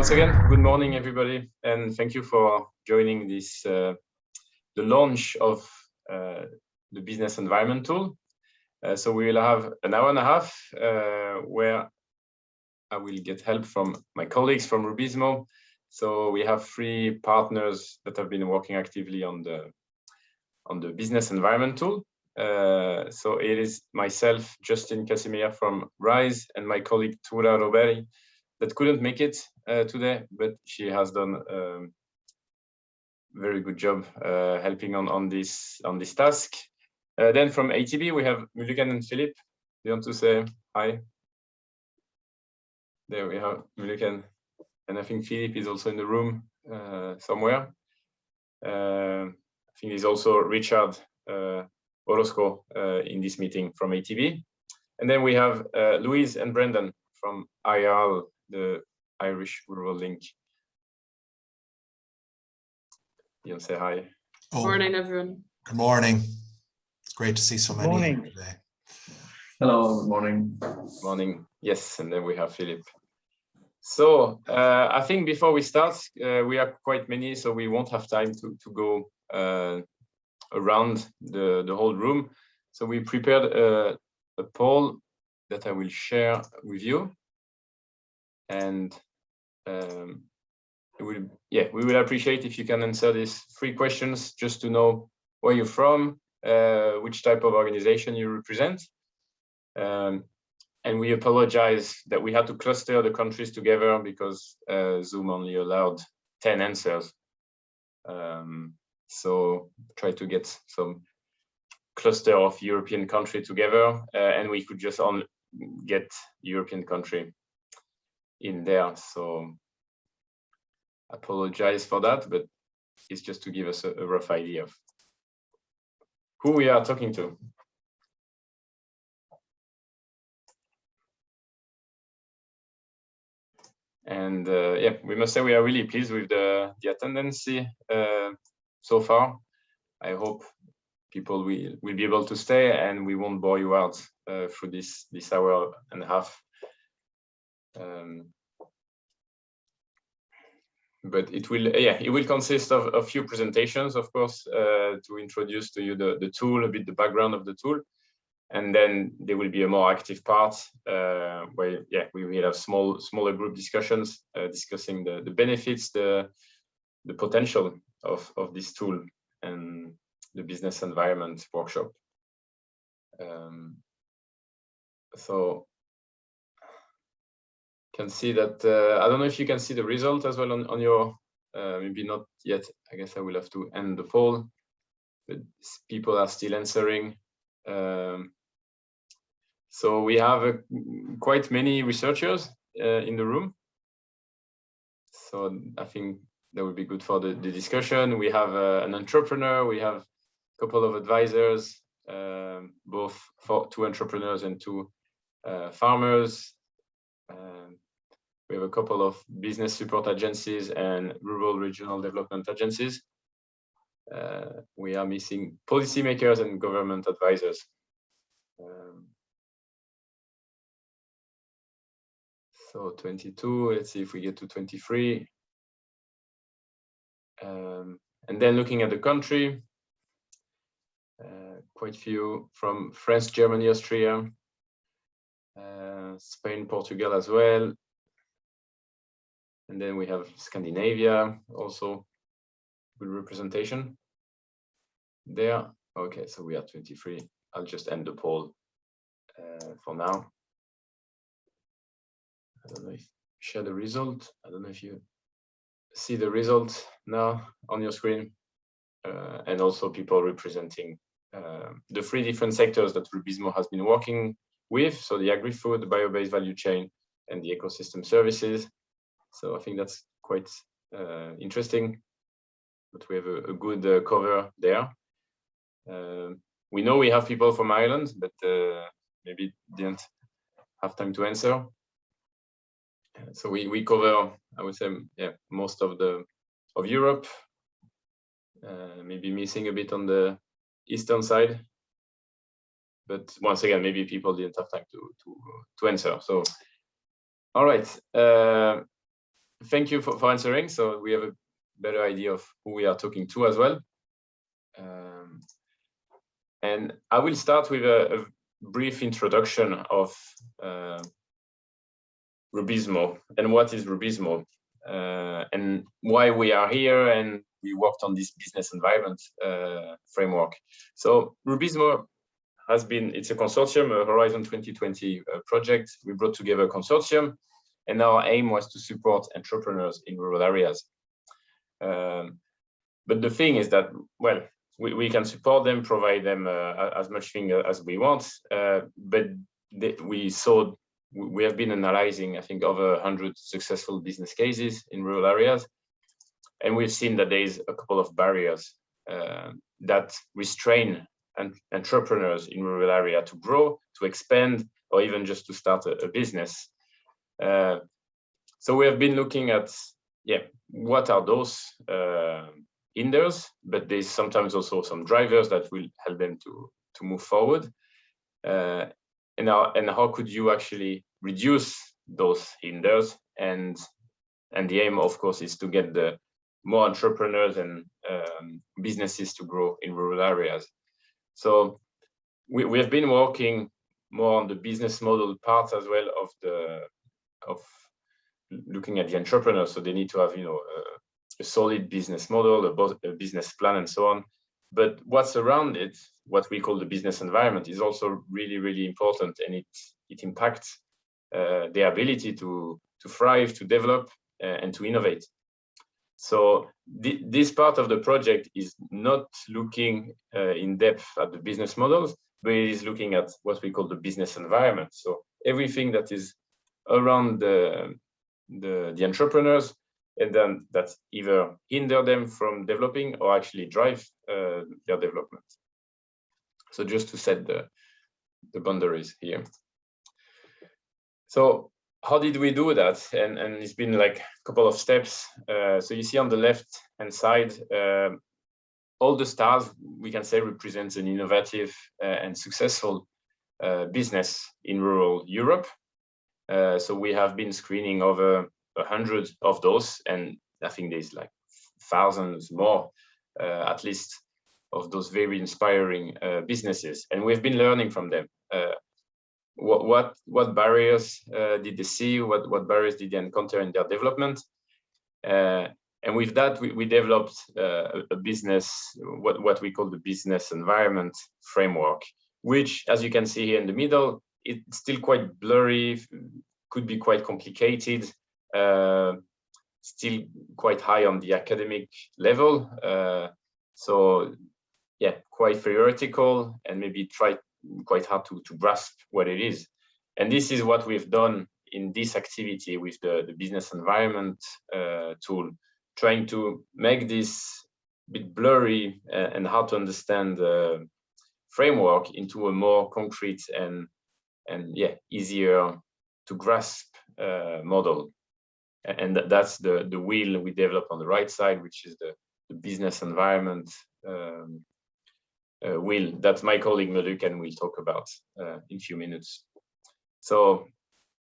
once again, good morning, everybody, and thank you for joining this, uh, the launch of uh, the business environment tool. Uh, so we will have an hour and a half uh, where I will get help from my colleagues from Rubizmo. So we have three partners that have been working actively on the on the business environment tool. Uh, so it is myself, Justin Casimir from RISE, and my colleague Tura Roberi that couldn't make it uh, today, but she has done a um, very good job uh, helping on on this on this task. Uh, then from ATB we have Muluken and Philip. Do you want to say hi? There we have Muluken, and I think Philip is also in the room uh, somewhere. Uh, I think he's also Richard uh, Orozco in this meeting from ATB. And then we have Louise and Brendan from IRL the Irish Rural Link. You say hi. Oh, Morning, everyone. Good morning. It's great to see so many Morning. today. Hello, good morning. Morning. Yes, and then we have Philip. So uh, I think before we start, uh, we are quite many, so we won't have time to, to go uh, around the, the whole room. So we prepared a, a poll that I will share with you and um, will, yeah, we will appreciate if you can answer these three questions just to know where you're from, uh, which type of organization you represent. Um, and we apologize that we had to cluster the countries together because uh, Zoom only allowed 10 answers. Um, so try to get some cluster of European country together uh, and we could just on get European country in there. So apologize for that, but it's just to give us a, a rough idea of who we are talking to. And uh, yeah, we must say we are really pleased with the, the attendance uh, so far. I hope people will, will be able to stay and we won't bore you out uh, this, this hour and a half. Um, but it will, yeah, it will consist of a few presentations, of course, uh, to introduce to you the, the tool, a bit the background of the tool. And then there will be a more active part uh, where, yeah, we will have small, smaller group discussions uh, discussing the, the benefits, the, the potential of, of this tool and the business environment workshop. Um, so can see that uh, I don't know if you can see the result as well on, on your uh, maybe not yet. I guess I will have to end the poll. But people are still answering um, so we have uh, quite many researchers uh, in the room. So I think that would be good for the, the discussion. We have uh, an entrepreneur we have a couple of advisors um, both for two entrepreneurs and two uh, farmers. Um, we have a couple of business support agencies and rural regional development agencies. Uh, we are missing policymakers and government advisors. Um, so 22, let's see if we get to 23. Um, and then looking at the country, uh, quite few from France, Germany, Austria, uh, Spain, Portugal as well. And then we have Scandinavia also good representation there. Okay, so we are 23. I'll just end the poll uh, for now. I don't know if share the result. I don't know if you see the result now on your screen. Uh, and also people representing uh, the three different sectors that Rubizmo has been working with. So the agri-food, the bio-based value chain, and the ecosystem services. So I think that's quite uh, interesting. But we have a, a good uh, cover there. Uh, we know we have people from Ireland, but uh, maybe didn't have time to answer. So we we cover, I would say, yeah, most of the of Europe. Uh, maybe missing a bit on the eastern side, but once again, maybe people didn't have time to to to answer. So, all right. Thank you for, for answering. So we have a better idea of who we are talking to as well. Um, and I will start with a, a brief introduction of uh, Rubizmo and what is Rubizmo uh, and why we are here and we worked on this business environment uh, framework. So Rubizmo has been, it's a consortium, a Horizon 2020 uh, project. We brought together a consortium and our aim was to support entrepreneurs in rural areas. Um, but the thing is that, well, we, we can support them, provide them uh, as much thing as we want, uh, but we saw, we have been analyzing, I think, over 100 successful business cases in rural areas, and we've seen that there is a couple of barriers uh, that restrain entrepreneurs in rural area to grow, to expand, or even just to start a, a business. Uh, so we have been looking at, yeah, what are those uh, hinders, but there's sometimes also some drivers that will help them to, to move forward. Uh, and, how, and how could you actually reduce those hinders? And, and the aim, of course, is to get the more entrepreneurs and um, businesses to grow in rural areas. So we, we have been working more on the business model part as well of the of looking at the entrepreneur. So they need to have, you know, a, a solid business model, a, a, business plan, and so on. But what's around it, what we call the business environment, is also really, really important, and it it impacts uh, their ability to to thrive, to develop, uh, and to innovate. So th this part of the project is not looking uh, in depth at the business models, but it is looking at what we call the business environment. So everything that is around the, the, the entrepreneurs and then that either hinder them from developing or actually drive uh, their development. So just to set the, the boundaries here. So how did we do that? And, and it's been like a couple of steps. Uh, so you see on the left hand side, uh, all the stars we can say represents an innovative uh, and successful uh, business in rural Europe. Uh, so we have been screening over a hundred of those, and I think there's like thousands more, uh, at least, of those very inspiring businesses. And we've been learning from them. What what what barriers uh, did they see? What what barriers did they encounter in their development? Uh, and with that we, we developed uh, a business what what we call the business environment framework which as you can see here in the middle it's still quite blurry could be quite complicated uh, still quite high on the academic level uh, so yeah quite theoretical and maybe try quite hard to, to grasp what it is. And this is what we've done in this activity with the, the business environment uh, tool, trying to make this bit blurry uh, and hard to understand uh, framework into a more concrete and and yeah easier to grasp uh, model and that's the the wheel we develop on the right side which is the, the business environment um, uh, will that my colleague Muluken will talk about uh, in a few minutes. So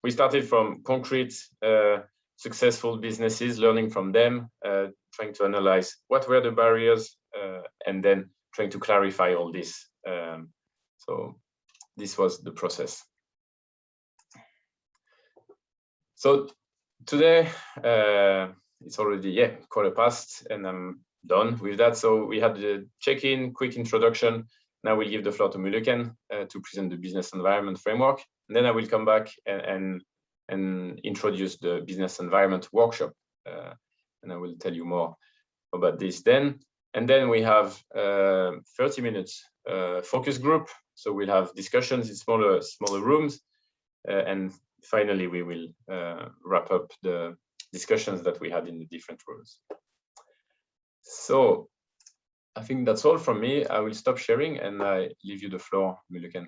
we started from concrete uh, successful businesses, learning from them, uh, trying to analyze what were the barriers, uh, and then trying to clarify all this. Um, so this was the process. So today, uh, it's already, yeah, quarter past, and I'm done with that. So we had the check-in, quick introduction. Now we'll give the floor to Muluken uh, to present the business environment framework. And then I will come back and, and, and introduce the business environment workshop. Uh, and I will tell you more about this then. And then we have uh, 30 minutes uh, focus group. So we'll have discussions in smaller, smaller rooms. Uh, and finally, we will uh, wrap up the discussions that we had in the different rooms. So I think that's all from me. I will stop sharing and I leave you the floor, Muluken.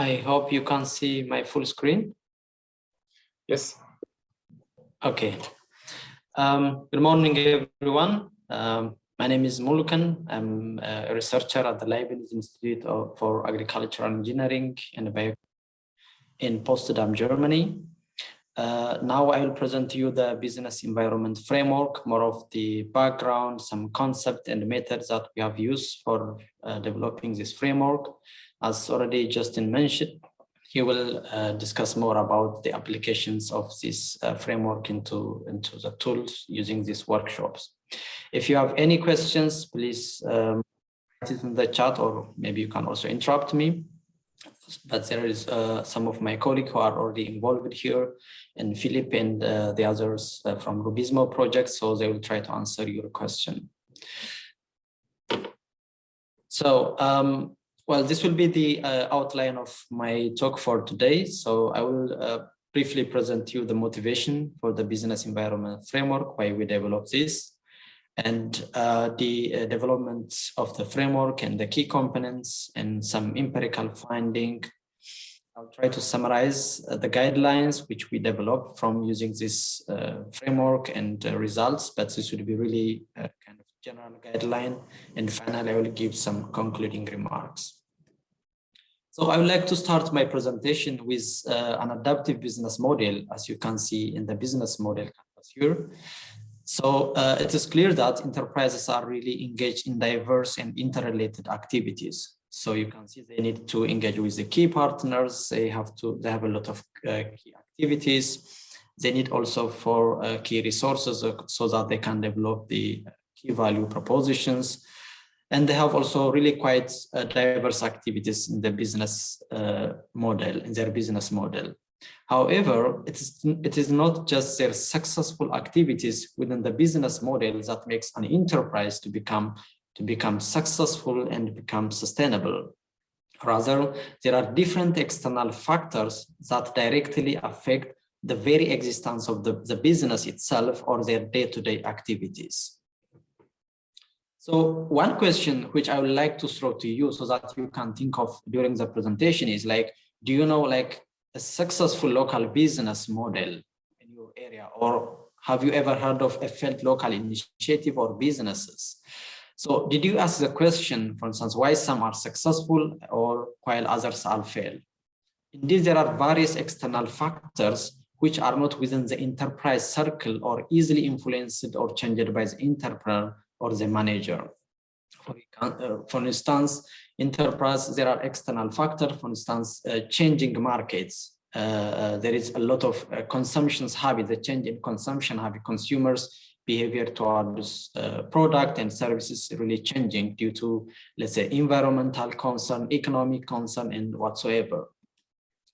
I hope you can see my full screen. Yes. Okay. Um, good morning, everyone. Um, my name is Muluken. I'm a researcher at the Leibniz Institute of, for Agricultural Engineering and Bio in Potsdam, Germany. Uh, now I will present to you the business environment framework, more of the background, some concept and methods that we have used for uh, developing this framework. As already Justin mentioned, he will uh, discuss more about the applications of this uh, framework into, into the tools using these workshops. If you have any questions, please um, write it in the chat or maybe you can also interrupt me. But there is uh, some of my colleagues who are already involved here and Philip and uh, the others uh, from Rubizmo project, so they will try to answer your question. So um, well, this will be the uh, outline of my talk for today. So I will uh, briefly present you the motivation for the business environment framework, why we develop this, and uh, the uh, development of the framework and the key components and some empirical finding. I'll try to summarize uh, the guidelines which we developed from using this uh, framework and results, but this would be really kind of general guideline. And finally, I will give some concluding remarks. So I would like to start my presentation with uh, an adaptive business model, as you can see in the business model canvas here. So uh, it is clear that enterprises are really engaged in diverse and interrelated activities. So you can see they need to engage with the key partners. They have to, they have a lot of uh, key activities. They need also for uh, key resources uh, so that they can develop the key value propositions and they have also really quite uh, diverse activities in the business uh, model, in their business model. However, it is, it is not just their successful activities within the business model that makes an enterprise to become, to become successful and become sustainable. Rather, there are different external factors that directly affect the very existence of the, the business itself or their day-to-day -day activities. So one question which I would like to throw to you so that you can think of during the presentation is like, do you know like a successful local business model in your area or have you ever heard of a failed local initiative or businesses? So did you ask the question, for instance, why some are successful or while others are fail? Indeed, there are various external factors which are not within the enterprise circle or easily influenced or changed by the entrepreneur or the manager. For, uh, for instance, enterprise, there are external factors, for instance, uh, changing markets. Uh, uh, there is a lot of uh, consumptions habit, the change in consumption habit, consumers behavior towards uh, product and services really changing due to, let's say, environmental concern, economic concern, and whatsoever.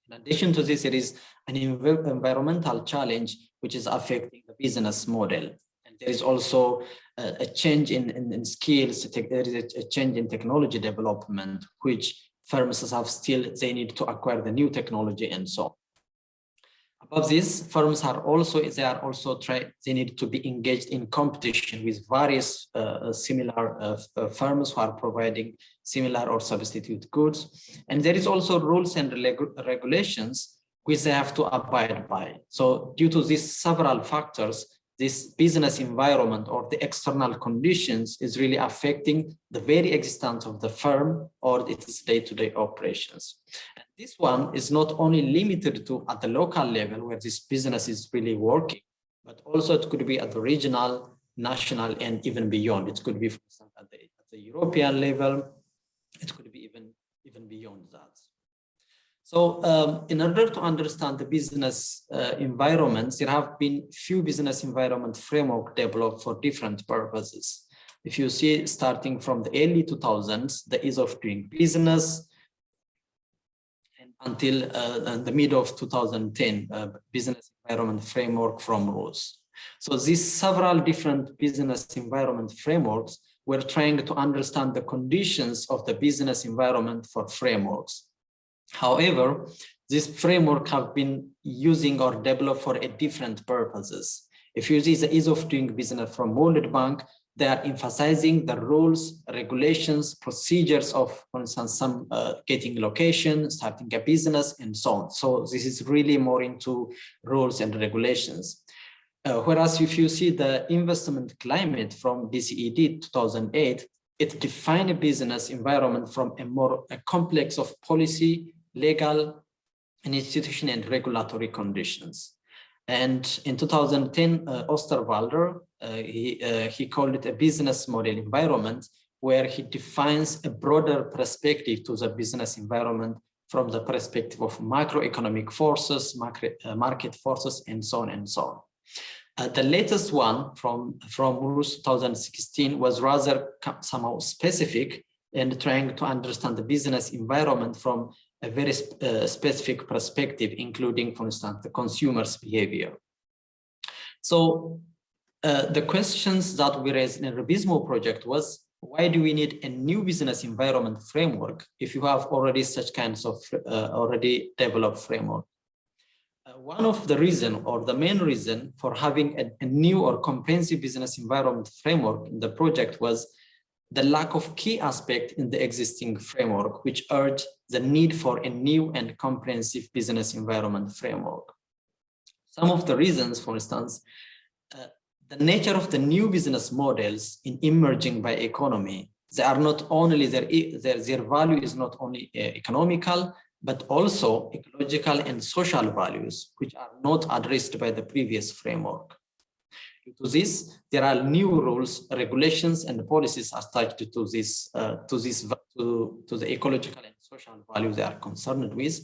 In addition to this, there is an environmental challenge which is affecting the business model And there is also a, change in, in, in, skills, there is a, a, change in technology development, which firms have still, they need to acquire the new technology and so on. Above this, firms are also, they are also try, they need to be engaged in competition with various uh, similar uh, uh firms who are providing similar or substitute goods. And there is also rules and regulations which they have to abide by. So due to these several factors, this business environment or the external conditions is really affecting the very existence of the firm or its day-to-day -day operations. And this one is not only limited to at the local level where this business is really working, but also it could be at the regional, national, and even beyond. It could be, for example, at the, at the European level. It could be even, even beyond that. So um, in order to understand the business uh, environments, there have been few business environment framework developed for different purposes. If you see starting from the early 2000s, the ease of doing business, until uh, the mid of 2010, uh, business environment framework from ROSE. So these several different business environment frameworks were trying to understand the conditions of the business environment for frameworks. However, this framework have been using or developed for a different purposes. If you see the ease of doing business from World Bank, they are emphasizing the rules, regulations, procedures of, for instance, some uh, getting location, starting a business, and so on. So this is really more into rules and regulations. Uh, whereas if you see the investment climate from DCED 2008, it defined a business environment from a more a complex of policy, legal, and institution and regulatory conditions. And in 2010, uh, Osterwalder, uh, he, uh, he called it a business model environment, where he defines a broader perspective to the business environment from the perspective of macroeconomic forces, market, uh, market forces, and so on and so on. Uh, the latest one from, from RUS 2016 was rather somehow specific and trying to understand the business environment from a very sp uh, specific perspective, including, for instance, the consumer's behavior. So uh, the questions that we raised in the Rubizmo project was, why do we need a new business environment framework if you have already such kinds of uh, already developed framework? Uh, one of the reason or the main reason for having a, a new or comprehensive business environment framework in the project was the lack of key aspect in the existing framework, which urged the need for a new and comprehensive business environment framework. Some of the reasons, for instance, uh, the nature of the new business models in emerging bioeconomy, they are not only their, their, their value is not only uh, economical, but also ecological and social values, which are not addressed by the previous framework. To this, there are new rules, regulations, and policies attached to this, uh, to this, to, to the ecological and social values they are concerned with.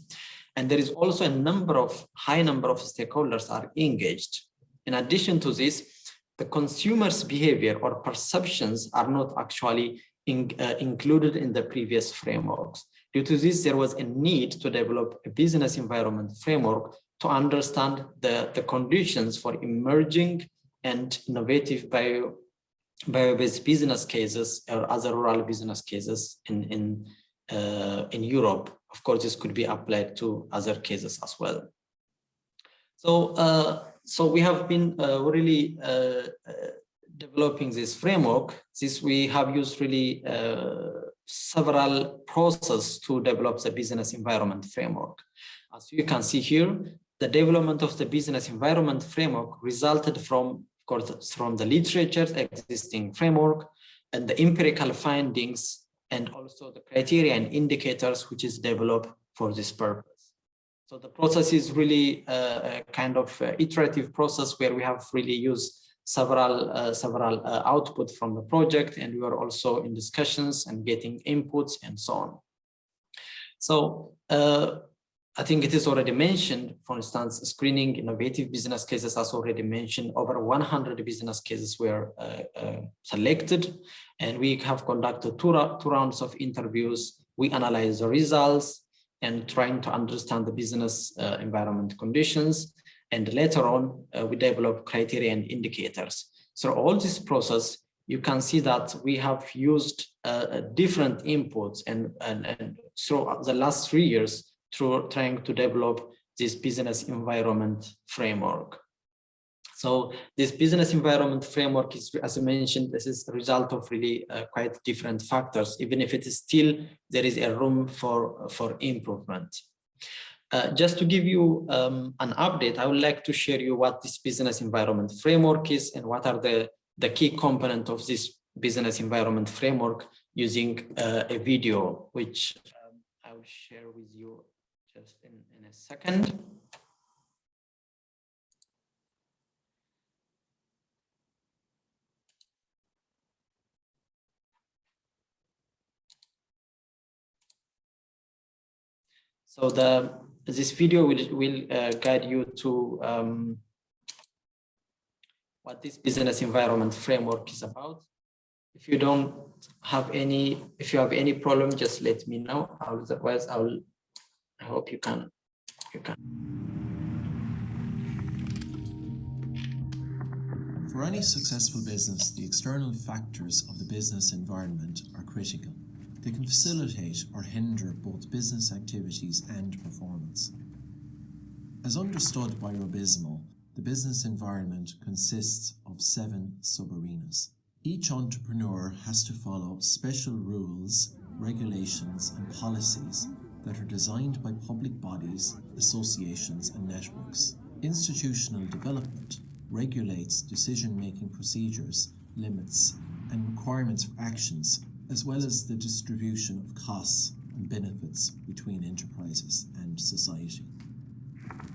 And there is also a number of high number of stakeholders are engaged. In addition to this, the consumer's behavior or perceptions are not actually in, uh, included in the previous frameworks. Due to this, there was a need to develop a business environment framework to understand the, the conditions for emerging and innovative bio bio-based business cases or other rural business cases in in uh, in Europe. Of course, this could be applied to other cases as well. So, uh, so we have been uh, really uh, uh, developing this framework. This we have used really uh, several processes to develop the business environment framework. As you can see here, the development of the business environment framework resulted from from the literature, existing framework, and the empirical findings, and also the criteria and indicators which is developed for this purpose. So the process is really a, a kind of iterative process where we have really used several uh, several uh, output from the project, and we are also in discussions and getting inputs and so on. So uh, I think it is already mentioned, for instance, screening innovative business cases as already mentioned, over 100 business cases were uh, uh, selected and we have conducted two, two rounds of interviews. We analyze the results and trying to understand the business uh, environment conditions. And later on, uh, we develop criteria and indicators. So all this process, you can see that we have used uh, different inputs and, and, and through the last three years, through trying to develop this business environment framework. So this business environment framework is, as I mentioned, this is a result of really uh, quite different factors, even if it is still, there is a room for, for improvement. Uh, just to give you um, an update, I would like to share you what this business environment framework is and what are the, the key component of this business environment framework using uh, a video, which um, I will share with you just in, in a second. So the this video will will uh, guide you to um, what this business environment framework is about. If you don't have any, if you have any problem, just let me know. Otherwise, I will I hope you can, you can. For any successful business, the external factors of the business environment are critical. They can facilitate or hinder both business activities and performance. As understood by Rubizmo, the business environment consists of seven sub-arenas. Each entrepreneur has to follow special rules, regulations and policies that are designed by public bodies, associations and networks. Institutional development regulates decision-making procedures, limits and requirements for actions, as well as the distribution of costs and benefits between enterprises and society.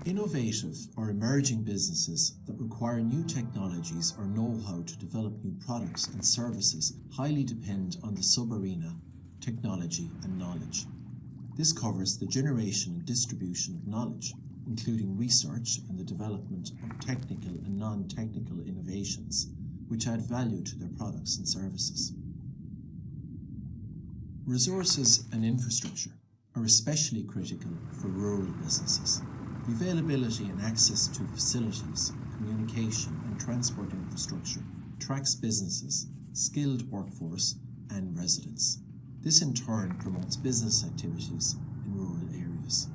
Innovative or emerging businesses that require new technologies or know-how to develop new products and services highly depend on the sub-arena, technology and knowledge. This covers the generation and distribution of knowledge, including research and the development of technical and non-technical innovations, which add value to their products and services. Resources and infrastructure are especially critical for rural businesses. The availability and access to facilities, communication and transport infrastructure attracts businesses, skilled workforce and residents. This in turn promotes business activities in rural areas.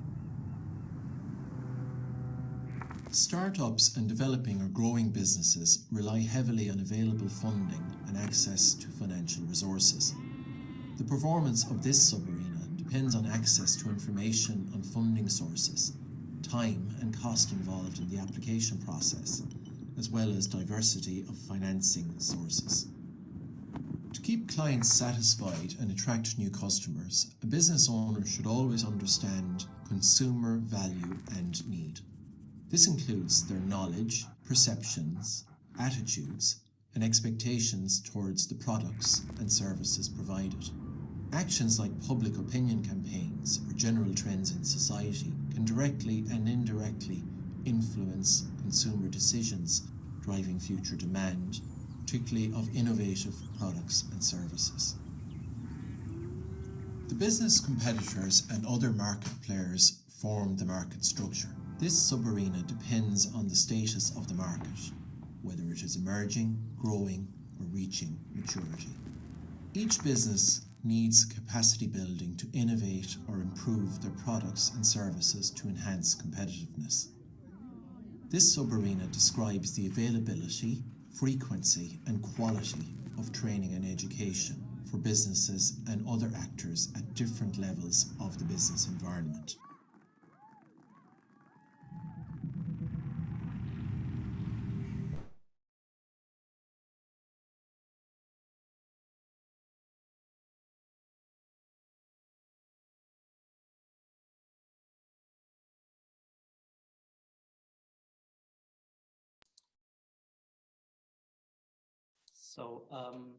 Startups and developing or growing businesses rely heavily on available funding and access to financial resources. The performance of this sub-arena depends on access to information on funding sources, time and cost involved in the application process, as well as diversity of financing sources. To keep clients satisfied and attract new customers, a business owner should always understand consumer value and need. This includes their knowledge, perceptions, attitudes, and expectations towards the products and services provided. Actions like public opinion campaigns or general trends in society can directly and indirectly influence consumer decisions, driving future demand, particularly of innovative products and services. The business competitors and other market players form the market structure. This sub-arena depends on the status of the market, whether it is emerging, growing or reaching maturity. Each business needs capacity building to innovate or improve their products and services to enhance competitiveness. This sub-arena describes the availability, frequency and quality of training and education for businesses and other actors at different levels of the business environment. So um,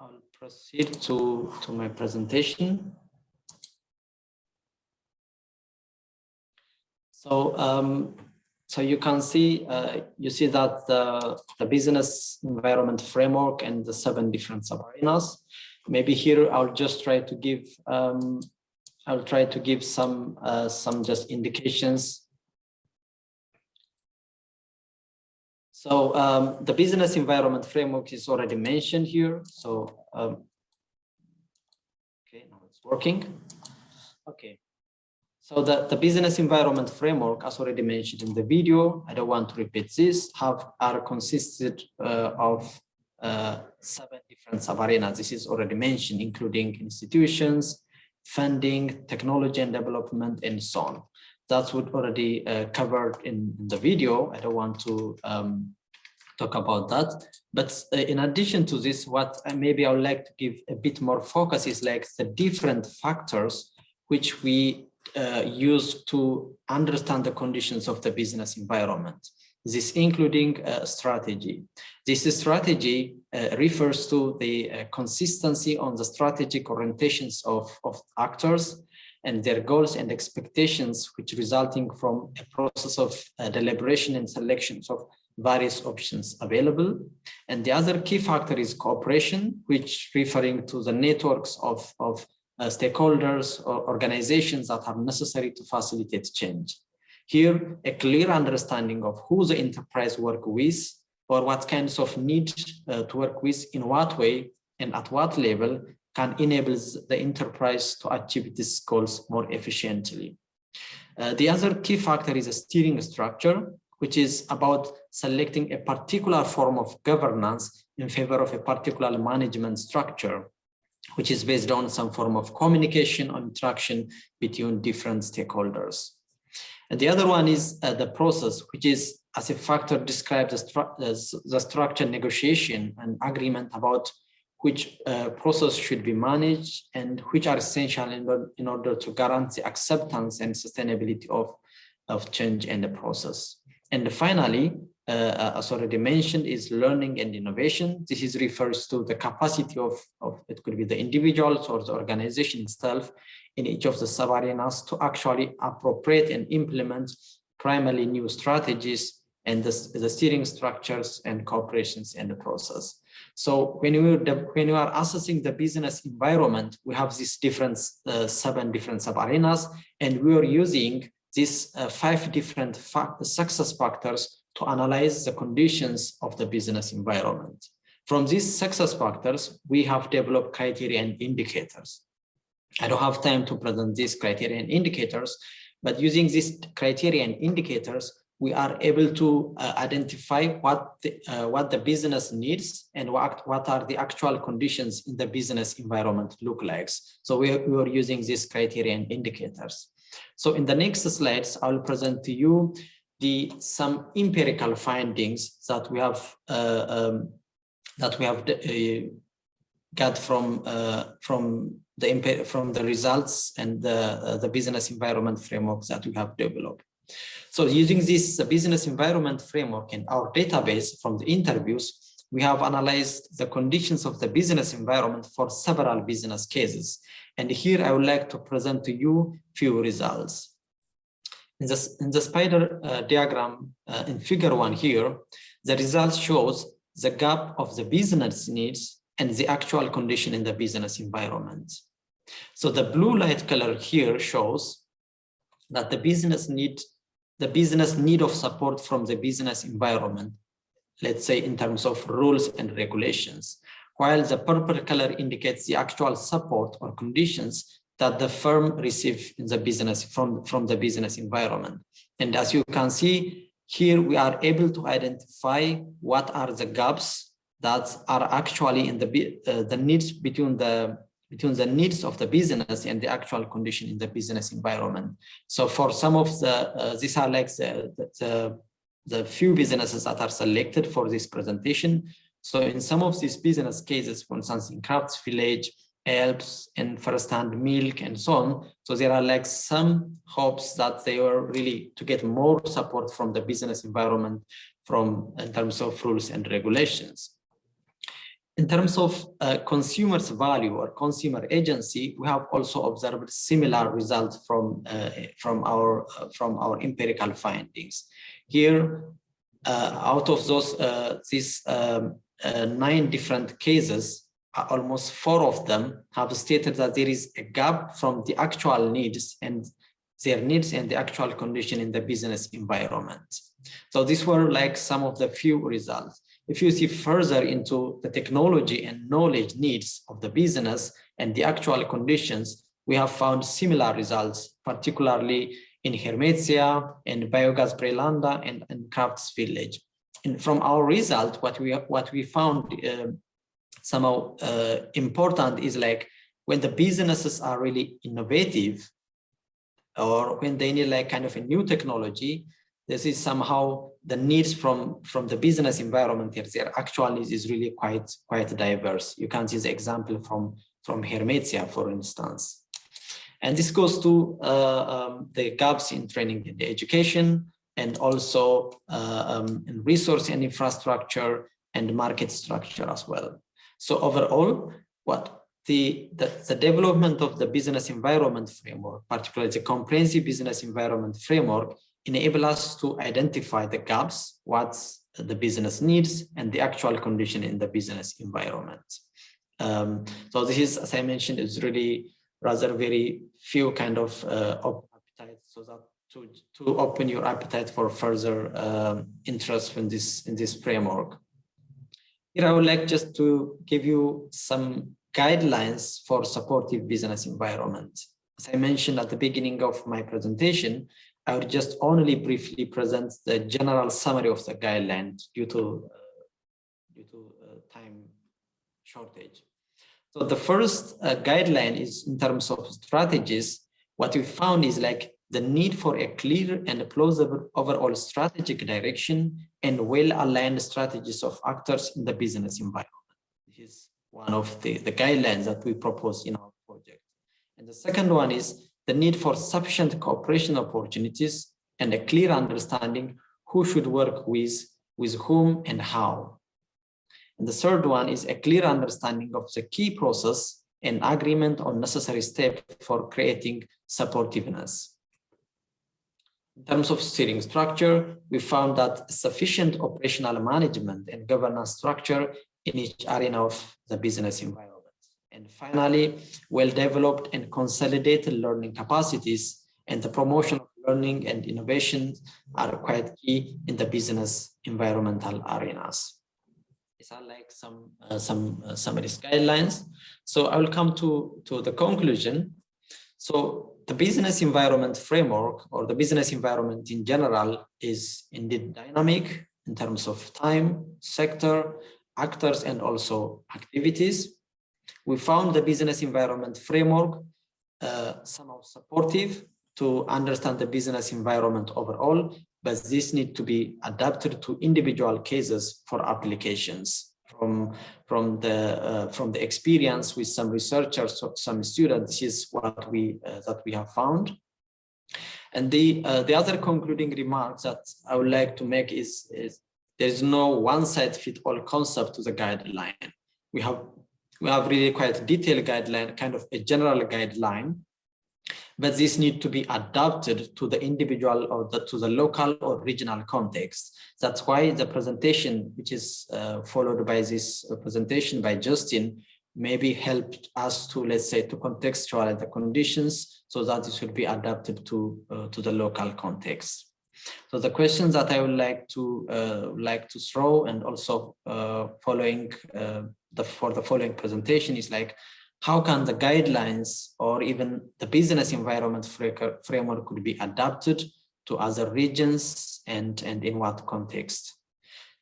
I'll proceed to, to my presentation. So, um, so you can see, uh, you see that the, the business environment framework and the seven different sub-arenas. Maybe here I'll just try to give, um, I'll try to give some, uh, some just indications So um, the business environment framework is already mentioned here. So, um, okay, now it's working. Okay. So the, the business environment framework, as already mentioned in the video, I don't want to repeat this, have are consisted uh, of uh, seven different sub-arenas. This is already mentioned, including institutions, funding, technology and development, and so on that's what already uh, covered in, in, the video. I don't want to um, talk about that. But uh, in addition to this, what maybe I would like to give a bit more focus is like the different factors which we uh, use to understand the conditions of the business environment. This including uh, strategy. This strategy uh, refers to the uh, consistency on the strategic orientations of, of actors and their goals and expectations, which resulting from a process of uh, deliberation and selections of various options available. And the other key factor is cooperation, which referring to the networks of, of uh, stakeholders or organizations that are necessary to facilitate change. Here, a clear understanding of who the enterprise work with or what kinds of need uh, to work with in what way and at what level can enable the enterprise to achieve these goals more efficiently. Uh, the other key factor is a steering structure, which is about selecting a particular form of governance in favor of a particular management structure, which is based on some form of communication or interaction between different stakeholders. And the other one is uh, the process, which is as a factor describes the, stru the structure negotiation and agreement about which uh, process should be managed and which are essential in, in order to guarantee acceptance and sustainability of, of change and the process. And finally, uh, uh, as already mentioned, is learning and innovation. This is refers to the capacity of, of it could be the individuals or the organization itself in each of the sub-arenas to actually appropriate and implement primarily new strategies and the, the steering structures and cooperations in the process. So when you when you are assessing the business environment, we have these different uh, seven different sub arenas, and we are using these uh, five different success factors to analyze the conditions of the business environment. From these success factors, we have developed criteria and indicators. I don't have time to present these criteria and indicators, but using these criteria and indicators, we are able to uh, identify what the, uh, what the business needs and what, what are the actual conditions in the business environment look like. So we, we are using these criteria and indicators. So in the next slides, I will present to you the some empirical findings that we have uh, um, that we have uh, got from uh, from the from the results and the uh, the business environment framework that we have developed. So using this business environment framework in our database from the interviews, we have analyzed the conditions of the business environment for several business cases. And here I would like to present to you few results. In the, in the spider uh, diagram uh, in figure one here, the result shows the gap of the business needs and the actual condition in the business environment. So the blue light color here shows that the business need the business need of support from the business environment, let's say in terms of rules and regulations, while the purple color indicates the actual support or conditions that the firm receive in the business from, from the business environment. And as you can see here, we are able to identify what are the gaps that are actually in the, uh, the needs between the between the needs of the business and the actual condition in the business environment. So for some of the, uh, these are like the, the, the few businesses that are selected for this presentation. So in some of these business cases, for instance, in Crafts Village, Alps and first-hand milk and so on. So there are like some hopes that they were really to get more support from the business environment from in terms of rules and regulations. In terms of uh, consumers value or consumer agency, we have also observed similar results from uh, from our uh, from our empirical findings. Here, uh, out of those uh, these um, uh, nine different cases, almost four of them have stated that there is a gap from the actual needs and their needs and the actual condition in the business environment. So these were like some of the few results. If you see further into the technology and knowledge needs of the business and the actual conditions, we have found similar results, particularly in Hermetia, in Biogas Brelanda, and, and Crafts Village. And from our result, what we what we found uh, somehow uh, important is like when the businesses are really innovative, or when they need like kind of a new technology, this is somehow the needs from from the business environment here. Their actual needs is really quite quite diverse. You can see the example from from hermetia for instance. And this goes to uh, um, the gaps in training and education and also uh, um, in resource and infrastructure and market structure as well. So overall what the, the, the development of the business environment framework, particularly the comprehensive business environment framework, enable us to identify the gaps, what the business needs, and the actual condition in the business environment. Um, so this is, as I mentioned, is really rather very few kind of uh, appetite, so that to to open your appetite for further um, interest in this in this framework. Here, I would like just to give you some guidelines for supportive business environment. As I mentioned at the beginning of my presentation, I will just only briefly present the general summary of the guideline due to uh, due to uh, time shortage. So the first uh, guideline is in terms of strategies. What we found is like the need for a clear and plausible overall strategic direction and well-aligned strategies of actors in the business environment. This is one of the, the guidelines that we propose in our project. And the second one is the need for sufficient cooperation opportunities and a clear understanding who should work with, with whom and how. And the third one is a clear understanding of the key process and agreement on necessary steps for creating supportiveness. In terms of steering structure, we found that sufficient operational management and governance structure in each arena of the business environment. And finally, well-developed and consolidated learning capacities and the promotion of learning and innovation are quite key in the business environmental arenas. These are like some uh, some uh, some guidelines. So I will come to to the conclusion. So the business environment framework or the business environment in general is indeed dynamic in terms of time, sector, actors, and also activities. We found the business environment framework uh, somehow supportive to understand the business environment overall, but this need to be adapted to individual cases for applications. From from the uh, from the experience with some researchers some students is what we uh, that we have found. And the uh, the other concluding remarks that i would like to make is is there's no one size fit all concept to the guideline. We have we have really quite detailed guideline kind of a general guideline but this need to be adapted to the individual or the, to the local or regional context. That's why the presentation, which is uh, followed by this uh, presentation by Justin, maybe helped us to, let's say, to contextualize the conditions so that it should be adapted to, uh, to the local context. So the questions that I would like to uh, like to throw and also uh, following uh, the for the following presentation is like how can the guidelines or even the business environment framework could be adapted to other regions and, and in what context.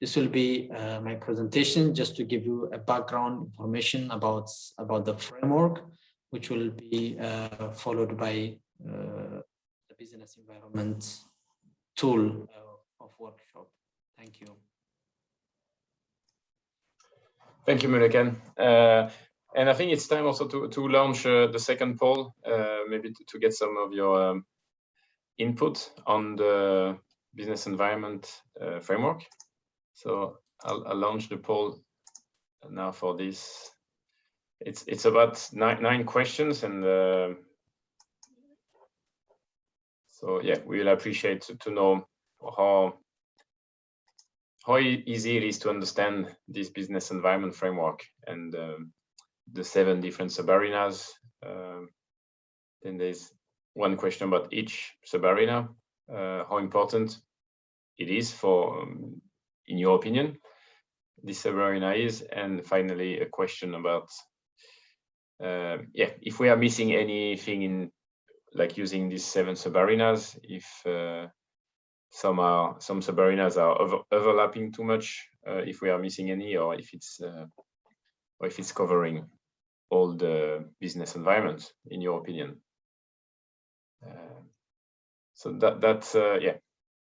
This will be uh, my presentation just to give you a background information about, about the framework, which will be uh, followed by uh, the business environment tool uh, of workshop. Thank you. Thank you, Muluken. Uh, and I think it's time also to, to launch uh, the second poll, uh, maybe to, to, get some of your um, input on the business environment uh, framework. So I'll, I'll, launch the poll now for this. It's it's about nine, nine questions and uh, so yeah, we will appreciate to, to know how how easy it is to understand this business environment framework and um, the seven different subarenas. Um, then there's one question about each subarena, uh, how important it is for, um, in your opinion, this subarena is, and finally a question about, uh, yeah, if we are missing anything in, like using these seven subarenas, if uh, some are some subarenas are over, overlapping too much, uh, if we are missing any, or if it's uh, or if it's covering all the business environments, in your opinion? Uh, so that that's uh, yeah,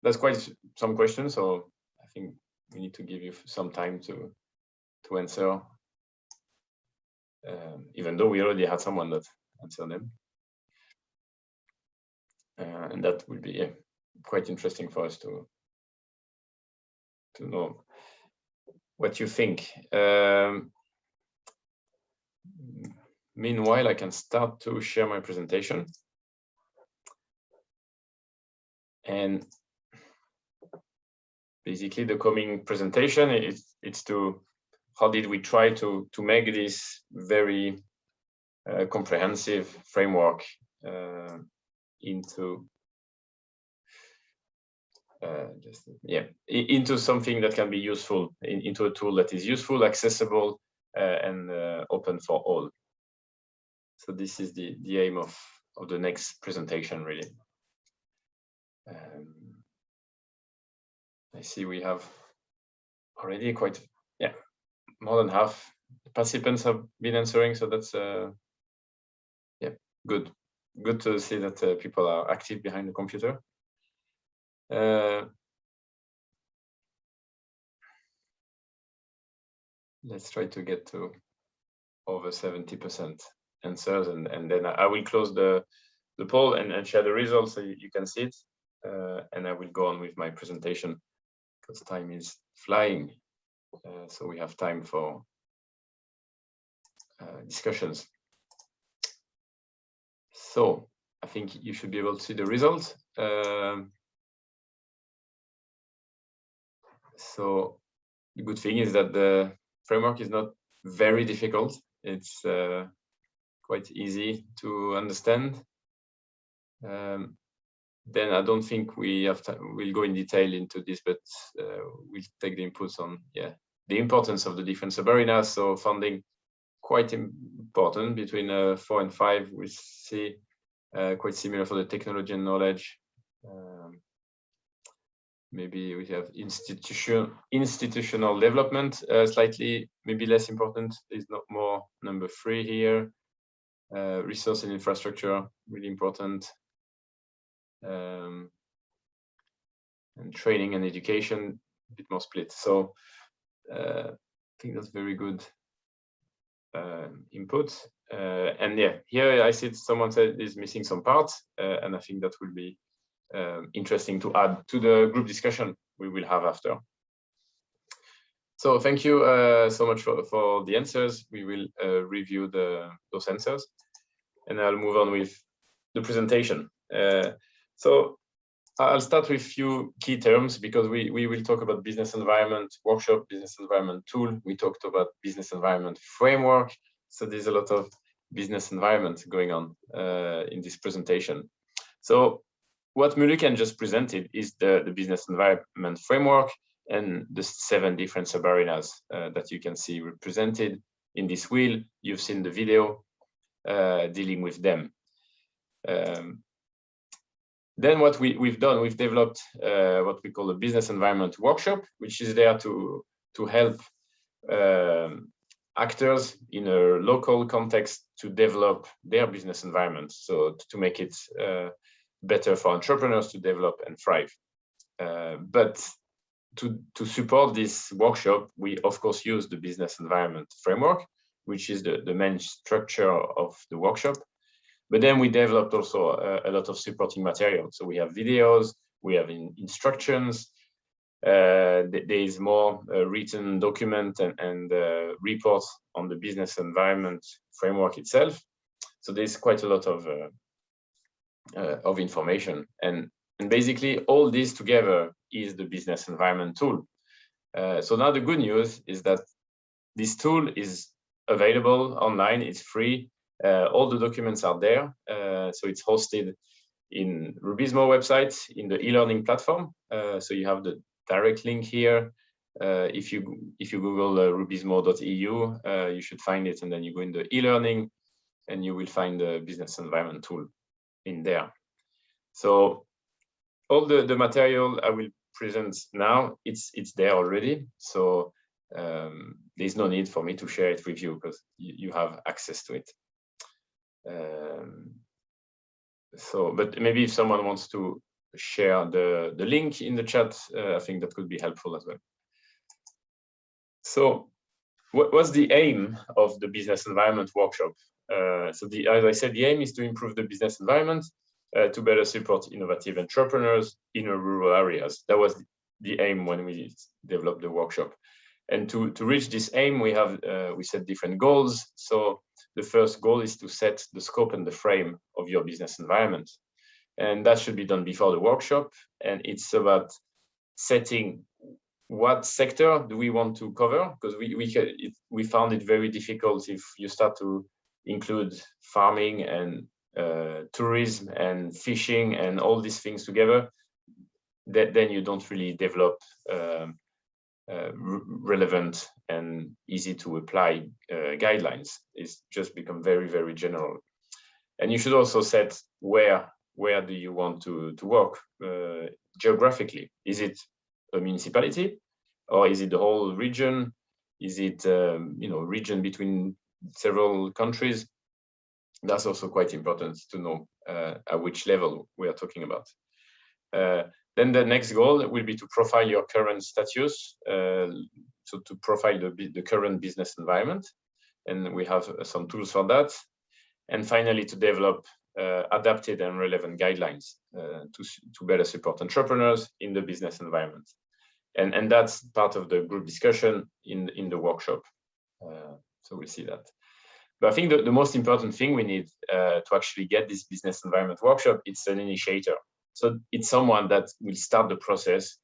that's quite some questions. So I think we need to give you some time to to answer, um, even though we already had someone that answered them, and that would be quite interesting for us to to know what you think. Um, Meanwhile, I can start to share my presentation. And basically the coming presentation is it's to how did we try to to make this very uh, comprehensive framework uh, into uh, just yeah into something that can be useful in, into a tool that is useful accessible uh, and uh, open for all so this is the, the aim of, of the next presentation, really. Um, I see we have already quite, yeah, more than half the participants have been answering, so that's uh, yeah, good. Good to see that uh, people are active behind the computer. Uh, let's try to get to over 70% answers and, and then I will close the, the poll and, and share the results so you, you can see it. Uh, and I will go on with my presentation because time is flying. Uh, so we have time for uh, discussions. So I think you should be able to see the results. Um, so the good thing is that the framework is not very difficult. It's uh, quite easy to understand. Um, then I don't think we have we'll go in detail into this, but uh, we'll take the inputs on yeah the importance of the different subarenas. So funding quite important between uh, four and five. We see uh, quite similar for the technology and knowledge. Um, maybe we have institution institutional development uh, slightly maybe less important. is not more number three here. Uh, resource and infrastructure really important um, and training and education a bit more split. So uh, I think that's very good uh, input. Uh, and yeah, here I see someone said is missing some parts, uh, and I think that will be um, interesting to add to the group discussion we will have after. So thank you uh, so much for, for the answers. We will uh, review the those answers, and I'll move on with the presentation. So I'll start with a few key terms because we, we will talk about business environment workshop, business environment tool. We talked about business environment framework. So there's a lot of business environment going on uh, in this presentation. So what Muluken just presented is the, the business environment framework and the seven different subarenas uh, that you can see represented in this wheel. You've seen the video uh, dealing with them. Um, then what we, we've done, we've developed uh, what we call a business environment workshop, which is there to, to help um, actors in a local context to develop their business environment. So to make it uh, better for entrepreneurs to develop and thrive. Uh, but to, to support this workshop, we of course use the business environment framework, which is the, the main structure of the workshop. But then we developed also a, a lot of supporting material. So we have videos, we have in, instructions, uh, there is more uh, written document and, and uh, reports on the business environment framework itself. So there's quite a lot of uh, uh, of information, and and basically all this together is the business environment tool. Uh, so now the good news is that this tool is available online. It's free. Uh, all the documents are there. Uh, so it's hosted in Rubizmo website in the e-learning platform. Uh, so you have the direct link here. if you if you Google rubizmo.eu, you should find it, and then you go in the e-learning, and you will find the business environment tool in there. So all the, the material I will present now, it's it's there already. So um, there's no need for me to share it with you because you, you have access to it. Um, so, but maybe if someone wants to share the, the link in the chat, uh, I think that could be helpful as well. So what was the aim of the business environment workshop? Uh, so the, as I said, the aim is to improve the business environment uh, to better support innovative entrepreneurs in rural areas. That was the aim when we developed the workshop. And to, to reach this aim, we have uh, we set different goals. So the first goal is to set the scope and the frame of your business environment. And that should be done before the workshop. And it's about setting what sector do we want to cover? Because we, we, it, we found it very difficult if you start to include farming and uh, tourism and fishing and all these things together, that then you don't really develop um, relevant and easy to apply uh, guidelines. It's just become very, very general. And you should also set where where do you want to, to work uh, geographically? Is it a municipality or is it the whole region? Is it, um, you know, region between several countries? That's also quite important to know uh, at which level we are talking about. Uh, then the next goal will be to profile your current status, uh, so to profile the, the current business environment. And we have some tools for that. And finally, to develop uh, adapted and relevant guidelines uh, to, to better support entrepreneurs in the business environment. And, and that's part of the group discussion in, in the workshop. Uh, so we'll see that. But I think the, the most important thing we need uh, to actually get this business environment workshop, it's an initiator. So it's someone that will start the process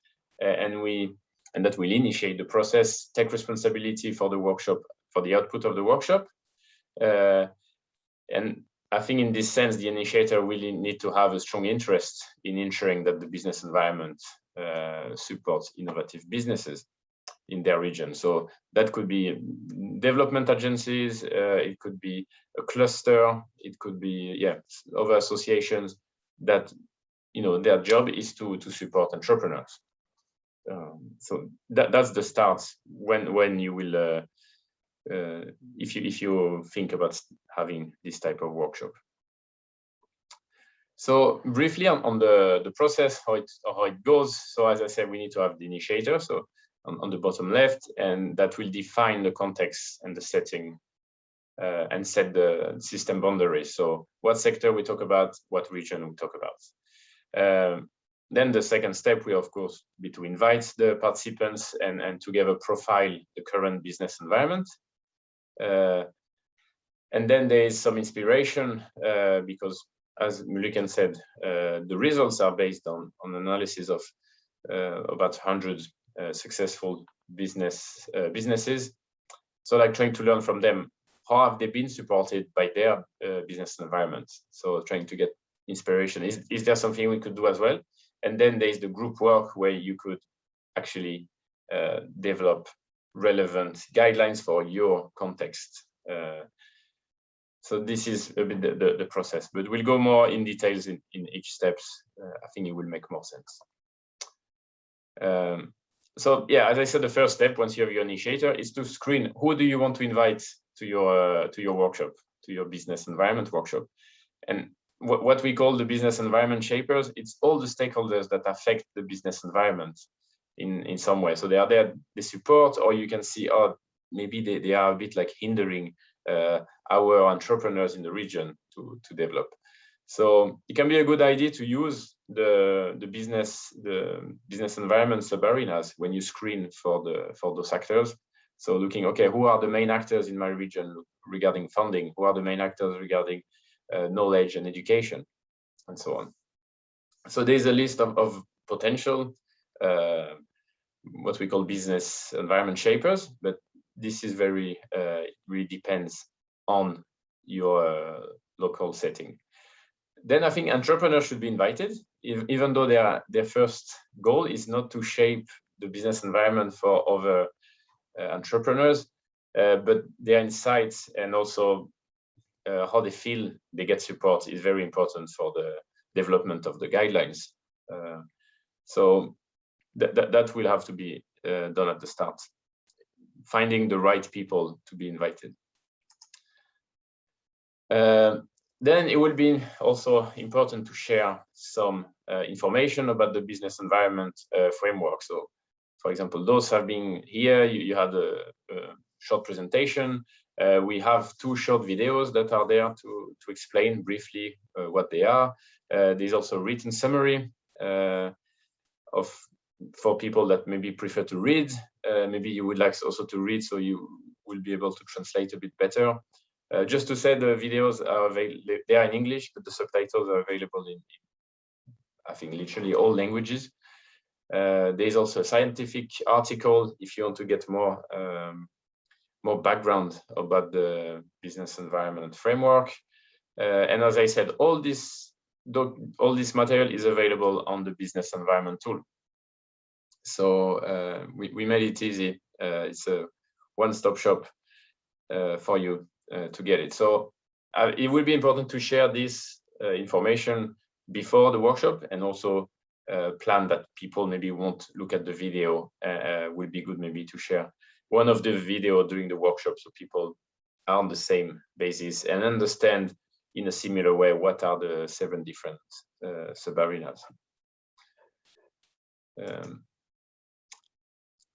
uh, and we and that will initiate the process, take responsibility for the workshop, for the output of the workshop. Uh, and I think in this sense, the initiator really need to have a strong interest in ensuring that the business environment uh, supports innovative businesses in their region. So that could be development agencies, uh, it could be a cluster, it could be yeah other associations that you know their job is to to support entrepreneurs. Um, so that that's the start when when you will uh, uh, if you if you think about having this type of workshop. So briefly on, on the the process how it how it goes. So as I said, we need to have the initiator. So on, on the bottom left, and that will define the context and the setting uh, and set the system boundaries. So what sector we talk about, what region we talk about. Um, then the second step will, of course, be to invite the participants and, and together profile the current business environment. Uh, and then there is some inspiration uh, because, as Muluken said, uh, the results are based on, on analysis of uh, about 100 uh, successful business uh, businesses. So like trying to learn from them, how have they been supported by their business environment? So trying to get inspiration. Is, is there something we could do as well? And then there's the group work where you could actually uh, develop relevant guidelines for your context. Uh, so this is a bit the, the, the, process, but we'll go more in details in, in each steps. Uh, I think it will make more sense. Um, so yeah, as I said, the first step once you have your initiator is to screen who do you want to invite to your uh, to your workshop, to your business environment workshop, and what, what we call the business environment shapers, it's all the stakeholders that affect the business environment in, in some way. So they are there, they support, or you can see, oh, maybe they, they are a bit like hindering uh, our entrepreneurs in the region to, to develop. So it can be a good idea to use the, the business the business environment sub-arenas when you screen for the for those actors. So looking, okay, who are the main actors in my region regarding funding? Who are the main actors regarding knowledge and education, and so on. So there's a list of, of potential, uh, what we call business environment shapers, but this is very, uh, really depends on your local setting. Then I think entrepreneurs should be invited, if, even though their, their first goal is not to shape the business environment for other uh, entrepreneurs, uh, but their insights and also uh, how they feel they get support is very important for the development of the guidelines. Uh, so that, that, that will have to be uh, done at the start, finding the right people to be invited. Uh, then it will be also important to share some uh, information about the business environment uh, framework. So, for example, those have been here, you, you had a, a short presentation uh, we have two short videos that are there to, to explain briefly uh, what they are. Uh, there's also a written summary uh, of for people that maybe prefer to read. Uh, maybe you would like also to read so you will be able to translate a bit better. Uh, just to say the videos are available, they are in English, but the subtitles are available in, I think, literally all languages. there's also a scientific article if you want to get more um, more background about the business environment framework. Uh, and as I said, all this all this material is available on the business environment tool. So uh, we, we made it easy. Uh, it's a one-stop shop uh, for you uh, to get it. So uh, it will be important to share this information before the workshop and also plan that people maybe won't look at the video would be good maybe to share one of the video during the workshop so people are on the same basis and understand in a similar way what are the seven different uh, sub-arenas. Um,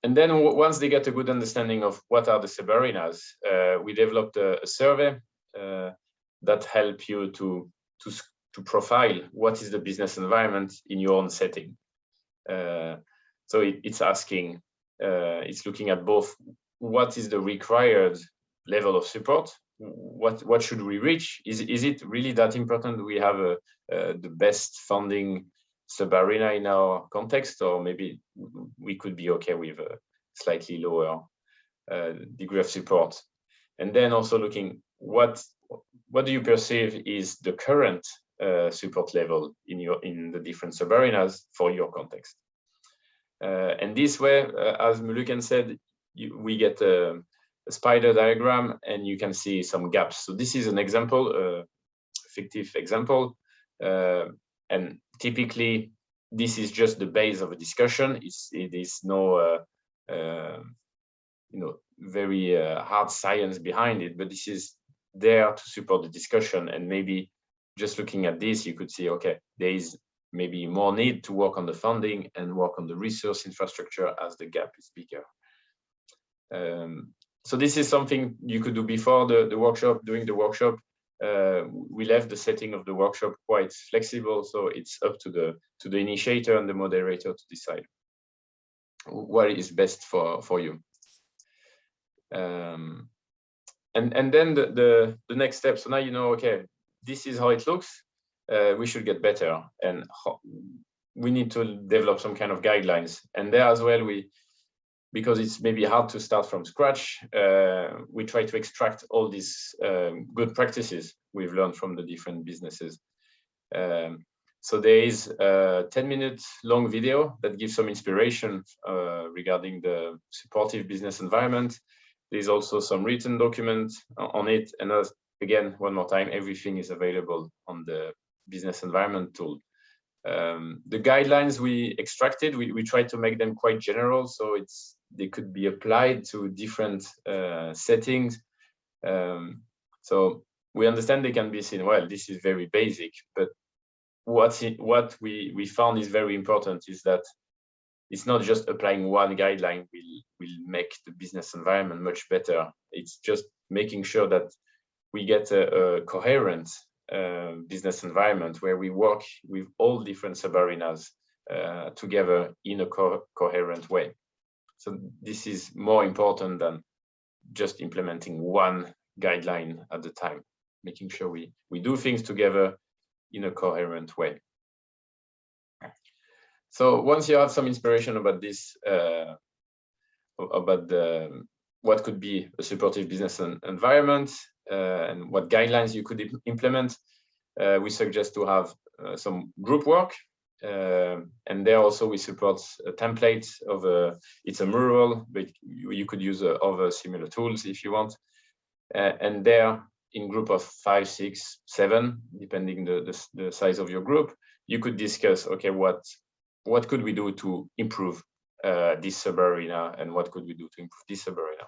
and then once they get a good understanding of what are the sub-arenas, uh, we developed a, a survey uh, that help you to, to, to profile what is the business environment in your own setting. Uh, so it, it's asking, it's looking at both what is the required level of support what what should we reach? Is is it really that important? We have a, uh, the best funding sub arena in our context? Or maybe we could be okay with a slightly lower uh, degree of support. And then also looking what what do you perceive is the current uh, support level in your in the different sub arenas for your context? uh, and this way uh, as Muluken said you, we get a, a, spider diagram and you can see some gaps. So this is an example, fictive example. Uh, and typically this is just the base of a discussion. It's, it is no, uh, uh, you know, very uh, hard science behind it, but this is there to support the discussion. And maybe just looking at this, you could see, okay, there is maybe more need to work on the funding and work on the resource infrastructure as the gap is bigger. Um, so this is something you could do before the, the workshop, during the workshop. Uh, we left the setting of the workshop quite flexible, so it's up to the to the initiator and the moderator to decide what is best for for you. Um, and and then the, the the next step. So now you know, okay, this is how it looks. Uh, we should get better, and we need to develop some kind of guidelines. And there as well, we because it's maybe hard to start from scratch, uh, we try to extract all these um, good practices we've learned from the different businesses. Um, so there is a 10 minute long video that gives some inspiration uh, regarding the supportive business environment. There's also some written document on it. And as, again, one more time, everything is available on the business environment tool. Um, the guidelines we extracted, we, we tried to make them quite general. So it's they could be applied to different uh, settings. Um, so we understand they can be seen, well, this is very basic, but what's in, what we, we found is very important is that it's not just applying one guideline will, will make the business environment much better. It's just making sure that we get a, a coherent uh, business environment where we work with all different sub-arenas uh, together in a co coherent way. So this is more important than just implementing one guideline at the time, making sure we, we do things together in a coherent way. So once you have some inspiration about this, uh, about the, what could be a supportive business environment and what guidelines you could implement, uh, we suggest to have uh, some group work uh, and there also we support a template of a, it's a mural, but you, could use uh, other similar tools if you want. Uh, and there in group of five, six, seven, depending the, the, the, size of your group, you could discuss, okay, what, what could we do to improve uh, this sub-arena and what could we do to improve this sub-arena?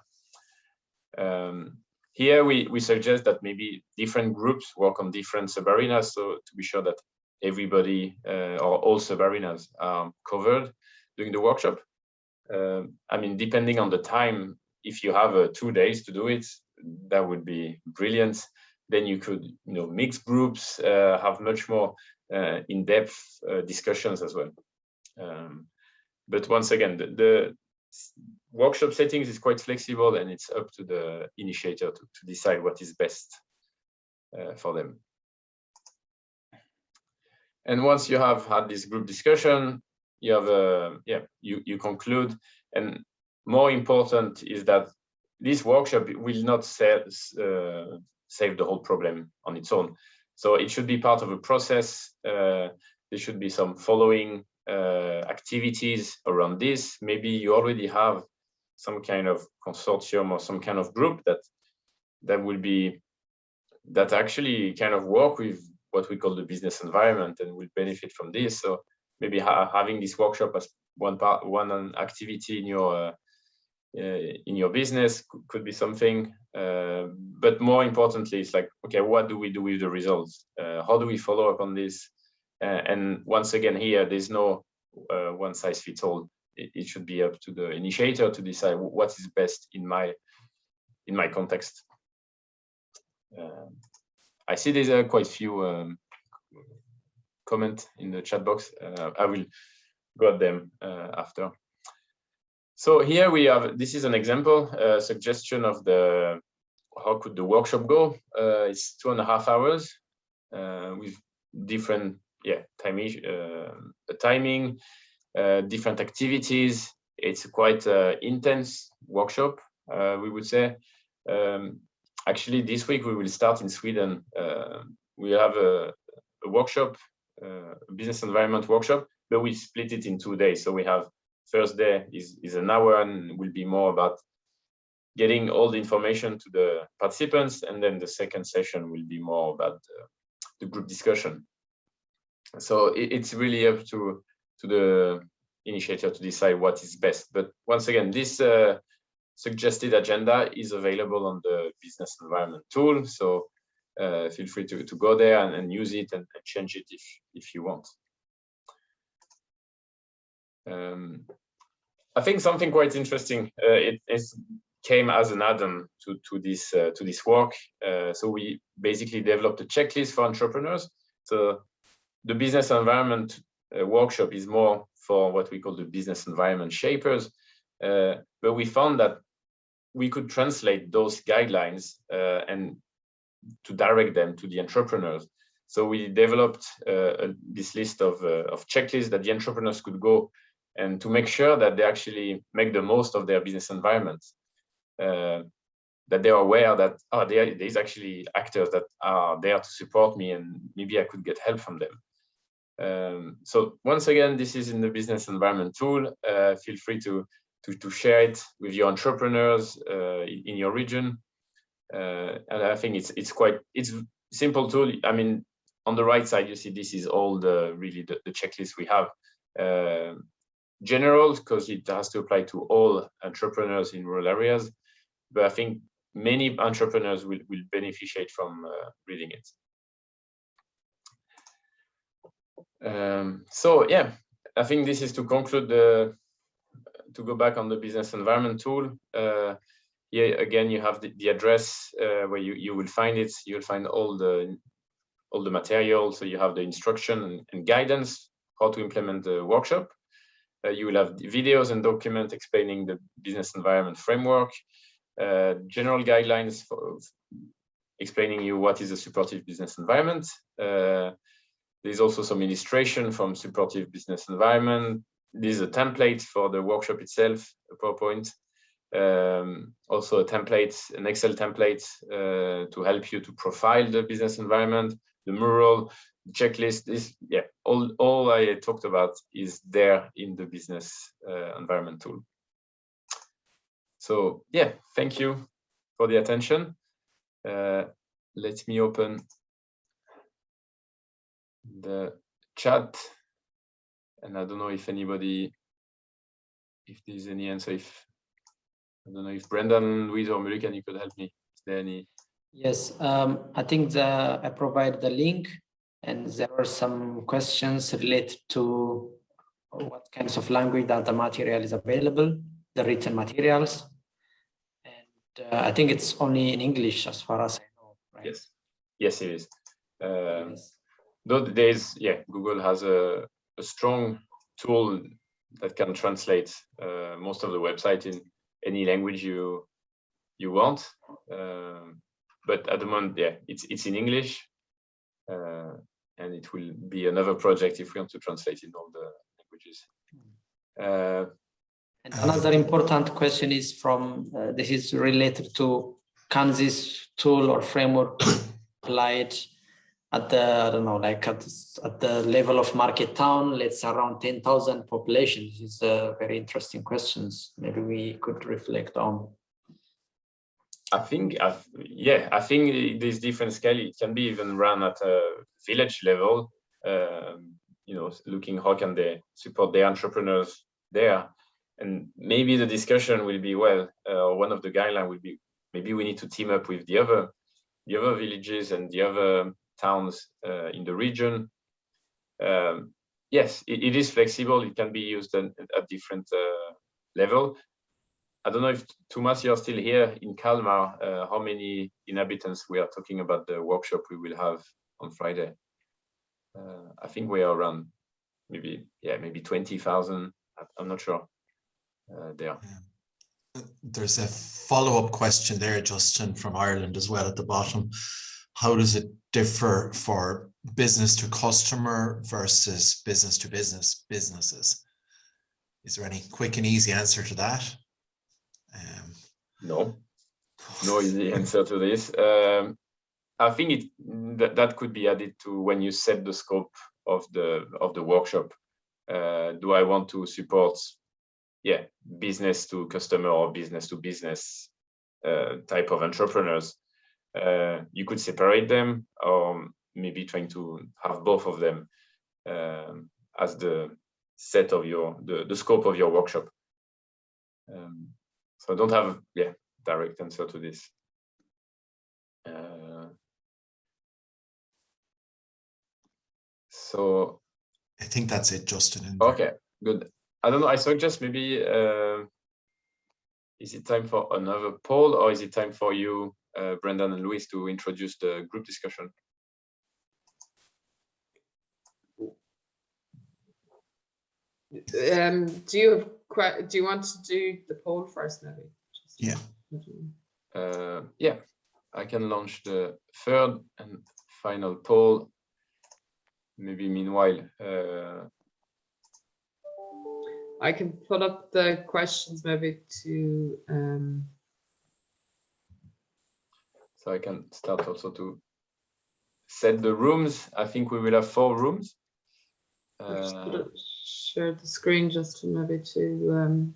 Um, here we, we suggest that maybe different groups work on different sub-arenas, so to be sure that everybody uh, or all sub-arenas are covered during the workshop. Um, I mean, depending on the time, if you have uh, two days to do it, that would be brilliant. Then you could, you know, mix groups, uh, have much more uh, in-depth uh, discussions as well. Um, but once again, the, the, workshop settings is quite flexible and it's up to the initiator to, to decide what is best uh, for them. And once you have had this group discussion, you have a, yeah, you, you conclude. And more important is that this workshop will not save, uh, save the whole problem on its own. So it should be part of a process. Uh, there should be some following uh, activities around this. Maybe you already have some kind of consortium or some kind of group that that will be that actually kind of work with what we call the business environment and will benefit from this. So maybe ha having this workshop as one part, one activity in your uh, uh, in your business could be something. Uh, but more importantly, it's like, okay, what do we do with the results? Uh, how do we follow up on this? Uh, and once again, here, there's no uh, one size fits all. It, it, should be up to the initiator to decide what is best in my in my context. I see there's uh, quite few um, comment in the chat box. Uh, I will go at them uh, after. So here we have, this is an example, uh, suggestion of the, how could the workshop go? Uh, it's two and a half hours uh, with different, yeah, time, uh, timing, different activities. It's quite intense workshop, we would say. Um, actually, this week we will start in Sweden. we have a, a workshop uh, business environment workshop, but we split it in two days. So we have first day is, is an hour and will be more about getting all the information to the participants. And then the second session will be more about the, the group discussion. So it, it's really up to, to the initiator to decide what is best. But once again, this uh, suggested agenda is available on the business environment tool. So uh, feel free to, to go there and, and use it and, and, change it if, if you want. Um, I think something quite interesting, uh, it, it, came as an add-on to, to, this, uh, to this work. Uh, so we basically developed a checklist for entrepreneurs. So the business environment workshop is more for what we call the business environment shapers. Uh, but we found that we could translate those guidelines and to direct them to the entrepreneurs. So we developed uh, this list of, uh, of checklists that the entrepreneurs could go and to make sure that they actually make the most of their business environment. Uh, that they are aware that oh, there, there's actually actors that are there to support me and maybe I could get help from them. Um, so once again, this is in the business environment tool. Uh, feel free to, to, to share it with your entrepreneurs uh, in, your region uh, and I think it's it's quite it's simple tool. I mean, on the right side, you see this is all the really the, the checklist we have. Uh, general because it has to apply to all entrepreneurs in rural areas, but I think many entrepreneurs will will beneficiate from uh, reading it. Um, so yeah, I think this is to conclude the to go back on the business environment tool. Uh, here again you have the, the address uh, where you, you will find it. You'll find all the all the material. So you have the instruction and, and guidance how to implement the workshop. Uh, you will have videos and documents explaining the business environment framework. Uh, general guidelines for explaining you what is a supportive business environment. Uh, there's also some illustration from supportive business environment this is a template for the workshop itself a powerpoint um, also a template, an Excel template uh, to help you to profile the business environment, the mural, checklist is, yeah, all, all I talked about is there in the business uh, environment tool. So yeah, thank you for the attention. Uh, let me open the chat. And I don't know if anybody, if there's any answer, if I don't know if Brendan, Louise, or Muluken, you could help me. Is there any? Yes, um, I think the I provide the link, and there are some questions related to what kinds of language that the material is available, the written materials, and uh, I think it's only in English as far as I know. Right? Yes, yes, it is. Um, yes. Though there's, yeah, Google has a, a strong tool that can translate uh, most of the website in any language you you want. Um, but at the moment, yeah, it's it's in English, uh, and it will be another project if we want to translate in all the languages. Uh, and another important question is from uh, this is related to can this tool or framework applied at the I don't know like at, at the level of market town let's around 10,000 population this is a very interesting questions maybe we could reflect on I think, I, yeah, I think there's different scale. It can be even run at a village level. Um, you know, looking how can they support the entrepreneurs there, and maybe the discussion will be well. Uh, one of the guideline will be maybe we need to team up with the other, the other villages and the other towns uh, in the region. Um, yes, it, it is flexible. It can be used at, at different uh, level. I don't know if Thomas, you're still here in Kalmar. Uh, how many inhabitants we are talking about the workshop we will have on Friday? Uh, I think we are around maybe yeah maybe twenty thousand. I'm not sure. Uh, there. There's a follow-up question there, Justin, from Ireland as well at the bottom. How does it differ for business to customer versus business to business businesses? Is there any quick and easy answer to that? Um, No, no easy answer to this. Um, I think it that, that could be added to when you set the scope of the of the workshop. Uh, do I want to support, yeah, business to customer or business to business uh, type of entrepreneurs? Uh, you could separate them, or maybe trying to have both of them um, as the set of your the, the scope of your workshop. Um, so I don't have yeah direct answer to this. Uh, so I think that's it, Justin. okay, good. I don't know. I suggest maybe uh, is it time for another poll or is it time for you, uh, Brendan and Louis, to introduce the group discussion? Um, do you have, do you want to do the poll first, maybe? Just- Yeah. Uh, yeah, I can launch the third and final poll. Maybe meanwhile, uh, I can put up the questions maybe to, um, so I can start also to set the rooms. I think we will have four rooms. I'll just Uh, share the screen just to maybe to, um,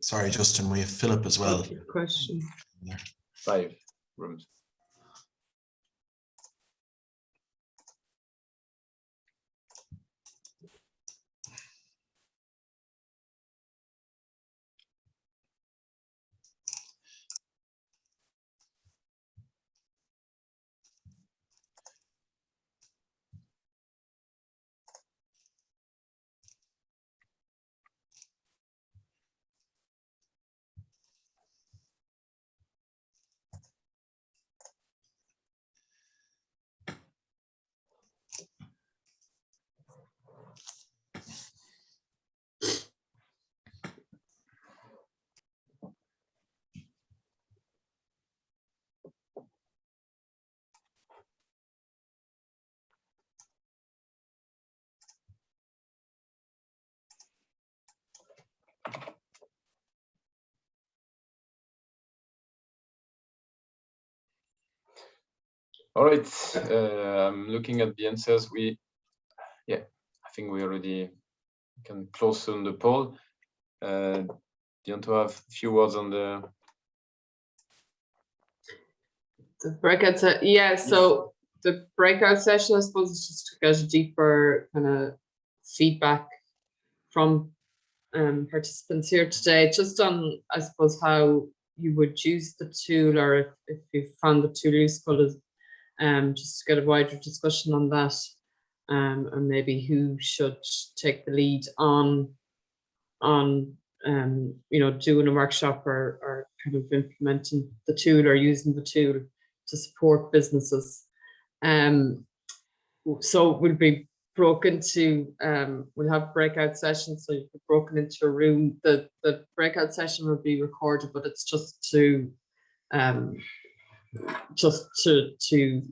Sorry, Justin, we have Philip as well. question. five rooms. All right, uh, I'm looking at the answers. We, yeah, I think we already can close on the poll. Uh, do you want to have a few words on the, The breakout, yeah, so the breakout session, I suppose, is just to get a deeper kind of feedback from um, participants here today, just on, I suppose, how you would use the tool or if, if you found the tool useful is um, just to get a wider discussion on that um, and maybe who should take the lead on on um, you know, doing a workshop or, or kind of implementing the tool or using the tool to support businesses. Um, so we'll be broken to, um, we'll have breakout sessions, so you'll be broken into a room. The, the breakout session will be recorded, but it's just to, um, just to, to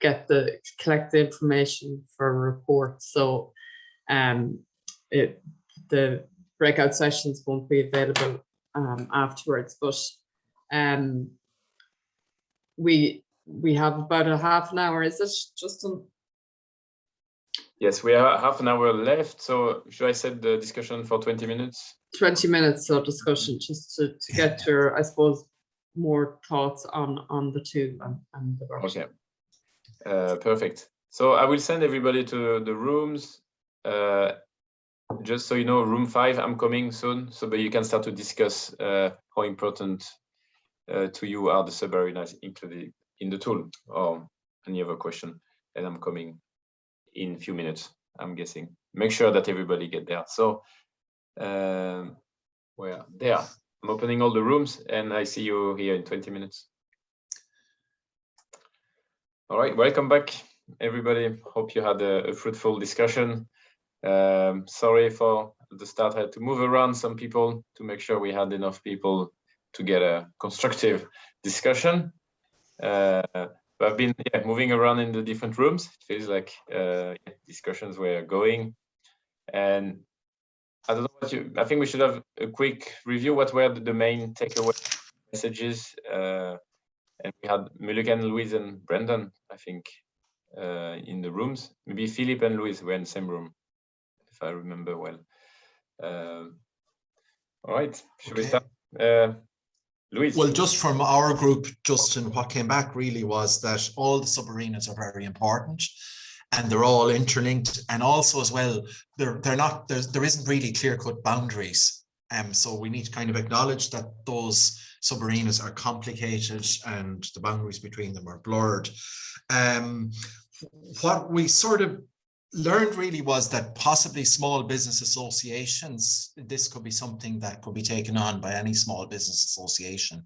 get the, collect the information for a report. So, um, it, the breakout sessions won't be available, um, afterwards, but, um, we, we have about a half an hour, is it, Justin? Yes, we have half an hour left. So should I set the discussion for 20 minutes? 20 minutes of discussion just to, to get your, I suppose, more thoughts on, on the two and, and the workshop. Okay. Uh, perfect. So I will send everybody to the rooms. Uh, just so you know, room five, I'm coming soon, so that you can start to discuss uh, how important uh, to you are the subarenas included in the tool or any other question. And I'm coming in a few minutes, I'm guessing. Make sure that everybody get there. So um, where there, I'm opening all the rooms and I see you here in 20 minutes. All right, welcome back, everybody. Hope you had a, a fruitful discussion. Um, sorry for the start, I had to move around some people to make sure we had enough people to get a constructive discussion. Uh, I've been yeah, moving around in the different rooms. It feels like uh, discussions were going. And I don't know what you, I think we should have a quick review. What were the, the main takeaway messages? Uh, and we had Muluken Louise and Brendan, I think, uh, in the rooms. Maybe Philip and Louise were in the same room, if I remember well. Um, all right, should we start? Uh, Louise. Well, just from our group, Justin, what came back really was that all the subarenas are very important and they're all interlinked. And also as well, they're, they're not, there's, there isn't really clear cut boundaries. Um, so we need to kind of acknowledge that those subarenas are complicated and the boundaries between them are blurred. Um, what we sort of learned really was that possibly small business associations, this could be something that could be taken on by any small business association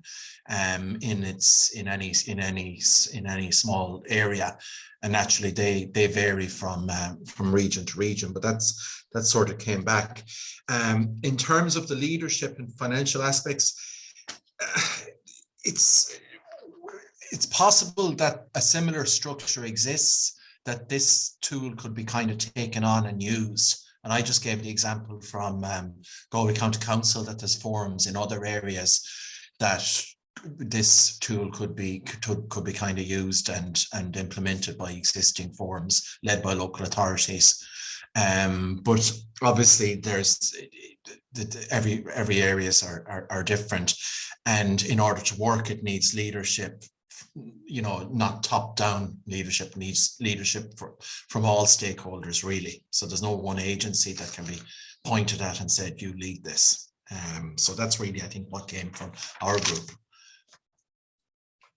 um, in its in any in any in any small area, and naturally they they vary from uh, from region to region. But that's that sort of came back. Um, in terms of the leadership and financial aspects, it's it's possible that a similar structure exists that this tool could be kind of taken on and used. And I just gave the example from um, Galway County Council that there's forums in other areas that this tool could be could, could be kind of used and and implemented by existing forums led by local authorities. Um, but obviously there's the, the, every every areas are, are are different, and in order to work, it needs leadership you know, not top-down leadership needs leadership for, from all stakeholders, really. So there's no one agency that can be pointed at and said, you lead this. Um, so that's really, I think, what came from our group.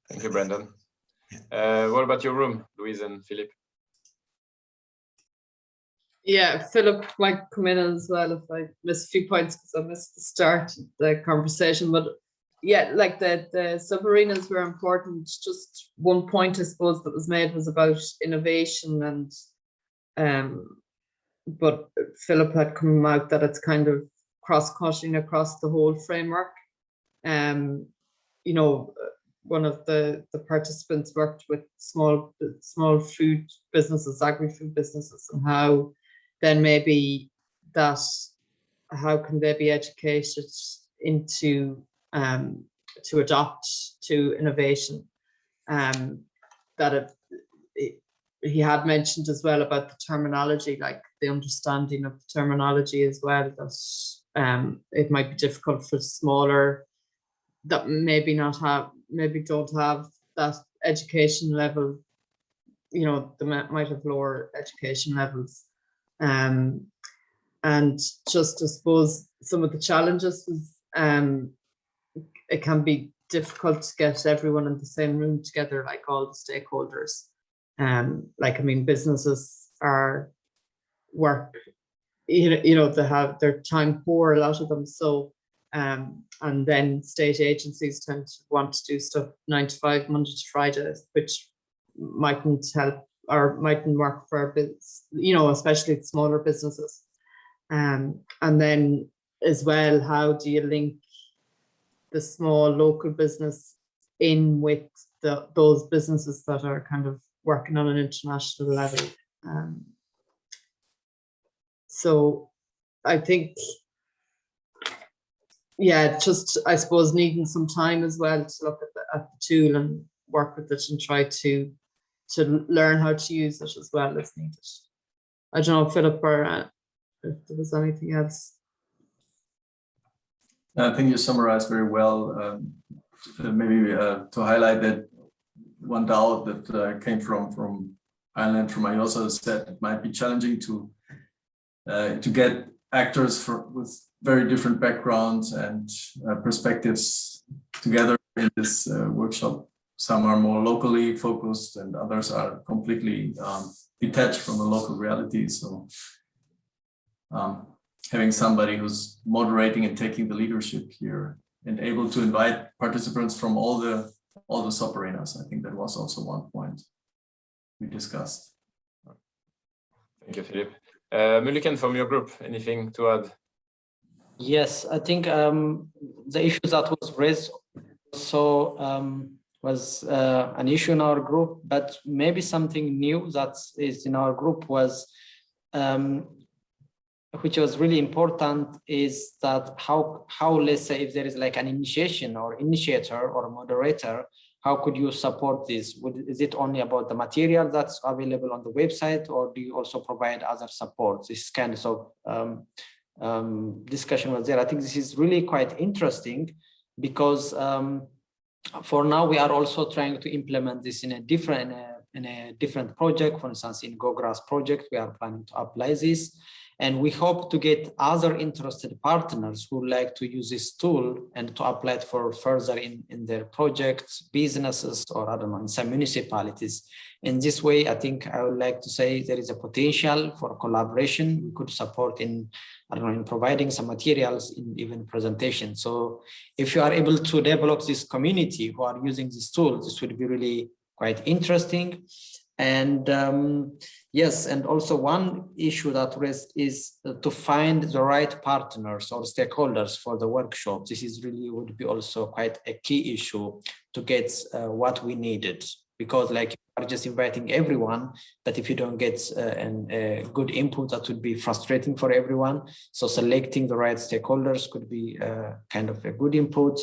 Thank you, Brendan. Yeah. Uh, what about your room, Louise and Philip? Yeah, Philip might come in as well if I miss a few points because I missed the start of the conversation, but yeah, like the, the subarenas were important. Just one point, I suppose, that was made was about innovation and um, but Philip had come out that it's kind of cross-cutting across the whole framework. Um, you know, one of the, the participants worked with small, small food businesses, agri-food businesses, and how then maybe that, how can they be educated into um, to adopt to innovation. Um, that it, it, he had mentioned as well about the terminology, like the understanding of the terminology as well, that um, it might be difficult for smaller that maybe not have, maybe don't have that education level, you know, they might have lower education levels. Um, and just I suppose some of the challenges was um, it can be difficult to get everyone in the same room together, like all the stakeholders. Um, like I mean, businesses are work, you know, you know, they have their time poor, a lot of them. So, um, and then state agencies tend to want to do stuff nine to five, Monday to Friday, which mightn't help or mightn't work for you know, especially smaller businesses. Um, and then as well, how do you link the small local business in with the those businesses that are kind of working on an international level. Um, so I think, yeah, just I suppose needing some time as well to look at the, at the tool and work with it and try to to learn how to use it as well as needed. I don't know, Philip, or uh, if there was anything else. I think you summarized very well. Um, uh, maybe uh, to highlight that one doubt that uh, came from from Ireland, from IOSA, said it might be challenging to uh, to get actors for, with very different backgrounds and uh, perspectives together in this uh, workshop. Some are more locally focused and others are completely um, detached from the local reality. So um, having somebody who's moderating and taking the leadership here and able to invite participants from all the all the sub arenas. I think that was also one point we discussed. Thank you, Philip. Uh, Muluken from your group, anything to add? Yes, I think um, the issue that was raised so um, was uh, an issue in our group, but maybe something new that is in our group was, um, which was really important is that how, how let's say if there is like an initiation or initiator or moderator, how could you support this? Is it only about the material that's available on the website or do you also provide other support? This kind of um, um, discussion was there. I think this is really quite interesting because um, for now we are also trying to implement this in a different uh, in a different project. For instance, in GoGrass project, we are planning to apply this. And we hope to get other interested partners who like to use this tool and to apply it for further in, in their projects, businesses, or I don't know, in some municipalities. In this way, I think I would like to say there is a potential for collaboration. We could support in, I don't know, in providing some materials in even presentation. So if you are able to develop this community who are using this tool, this would be really quite interesting. And um, yes, and also one issue that raised is to find the right partners or stakeholders for the workshop. This is really would be also quite a key issue to get uh, what we needed because like you are just inviting everyone, but if you don't get uh, an, a good input, that would be frustrating for everyone. So selecting the right stakeholders could be uh, kind of a good input.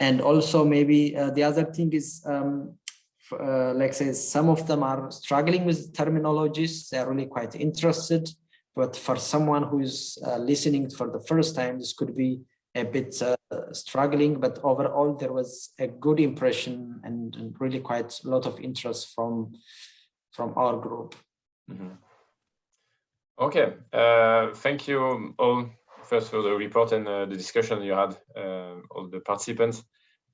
And also maybe uh, the other thing is um, uh, like say some of them are struggling with terminologies. They're really quite interested. But for someone who's uh, listening for the first time this could be a bit uh, struggling. But overall there was a good impression and, and, really quite a lot of interest from from our group. Mm -hmm. okay uh, thank you all first for the report and uh, the discussion you had uh, all the participants.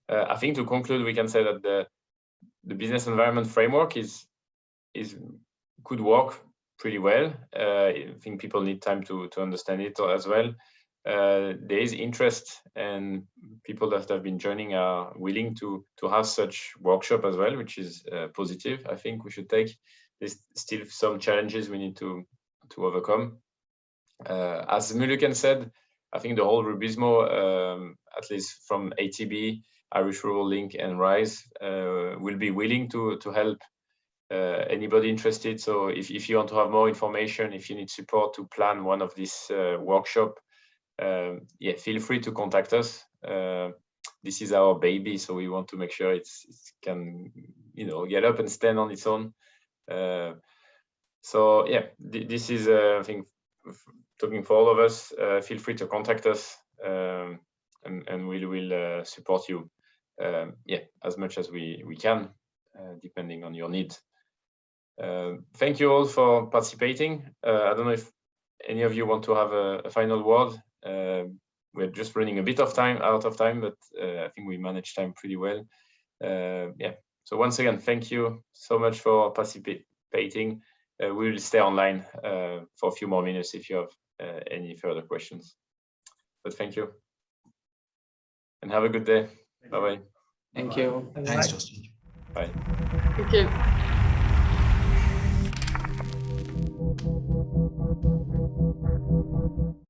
I think to conclude we can say that the the business environment framework is is could work pretty well. Uh, I think people need time to to understand it as well. Uh, there is interest and people that have been joining are willing to to have such workshop as well, which is uh, positive. I think we should take. There's still some challenges we need to to overcome. Uh, as Muluken said, I think the whole Rubizmo, um, at least from ATB, Irish Rural Link and RISE uh, will be willing to, to help uh, anybody interested. So if, if you want to have more information, if you need support to plan one of these uh, workshop, um, yeah, feel free to contact us. this is our baby, so we want to make sure it's, it can, you know, get up and stand on its own. so yeah, th this is, I think, talking for all of us, uh, feel free to contact us um, and, and we will uh, support you um, yeah, as much as we, we can, uh, depending on your needs. Uh, thank you all for participating. Uh, I don't know if any of you want to have a, a final word. Uh, we're just running a bit of time, out of time, but uh, I think we managed time pretty well. Uh, yeah, so once again, thank you so much for participating. we will stay online for a few more minutes if you have any further questions. But thank you and have a good day. Bye bye. Thank you. Thanks, Justin. Bye. Thank you.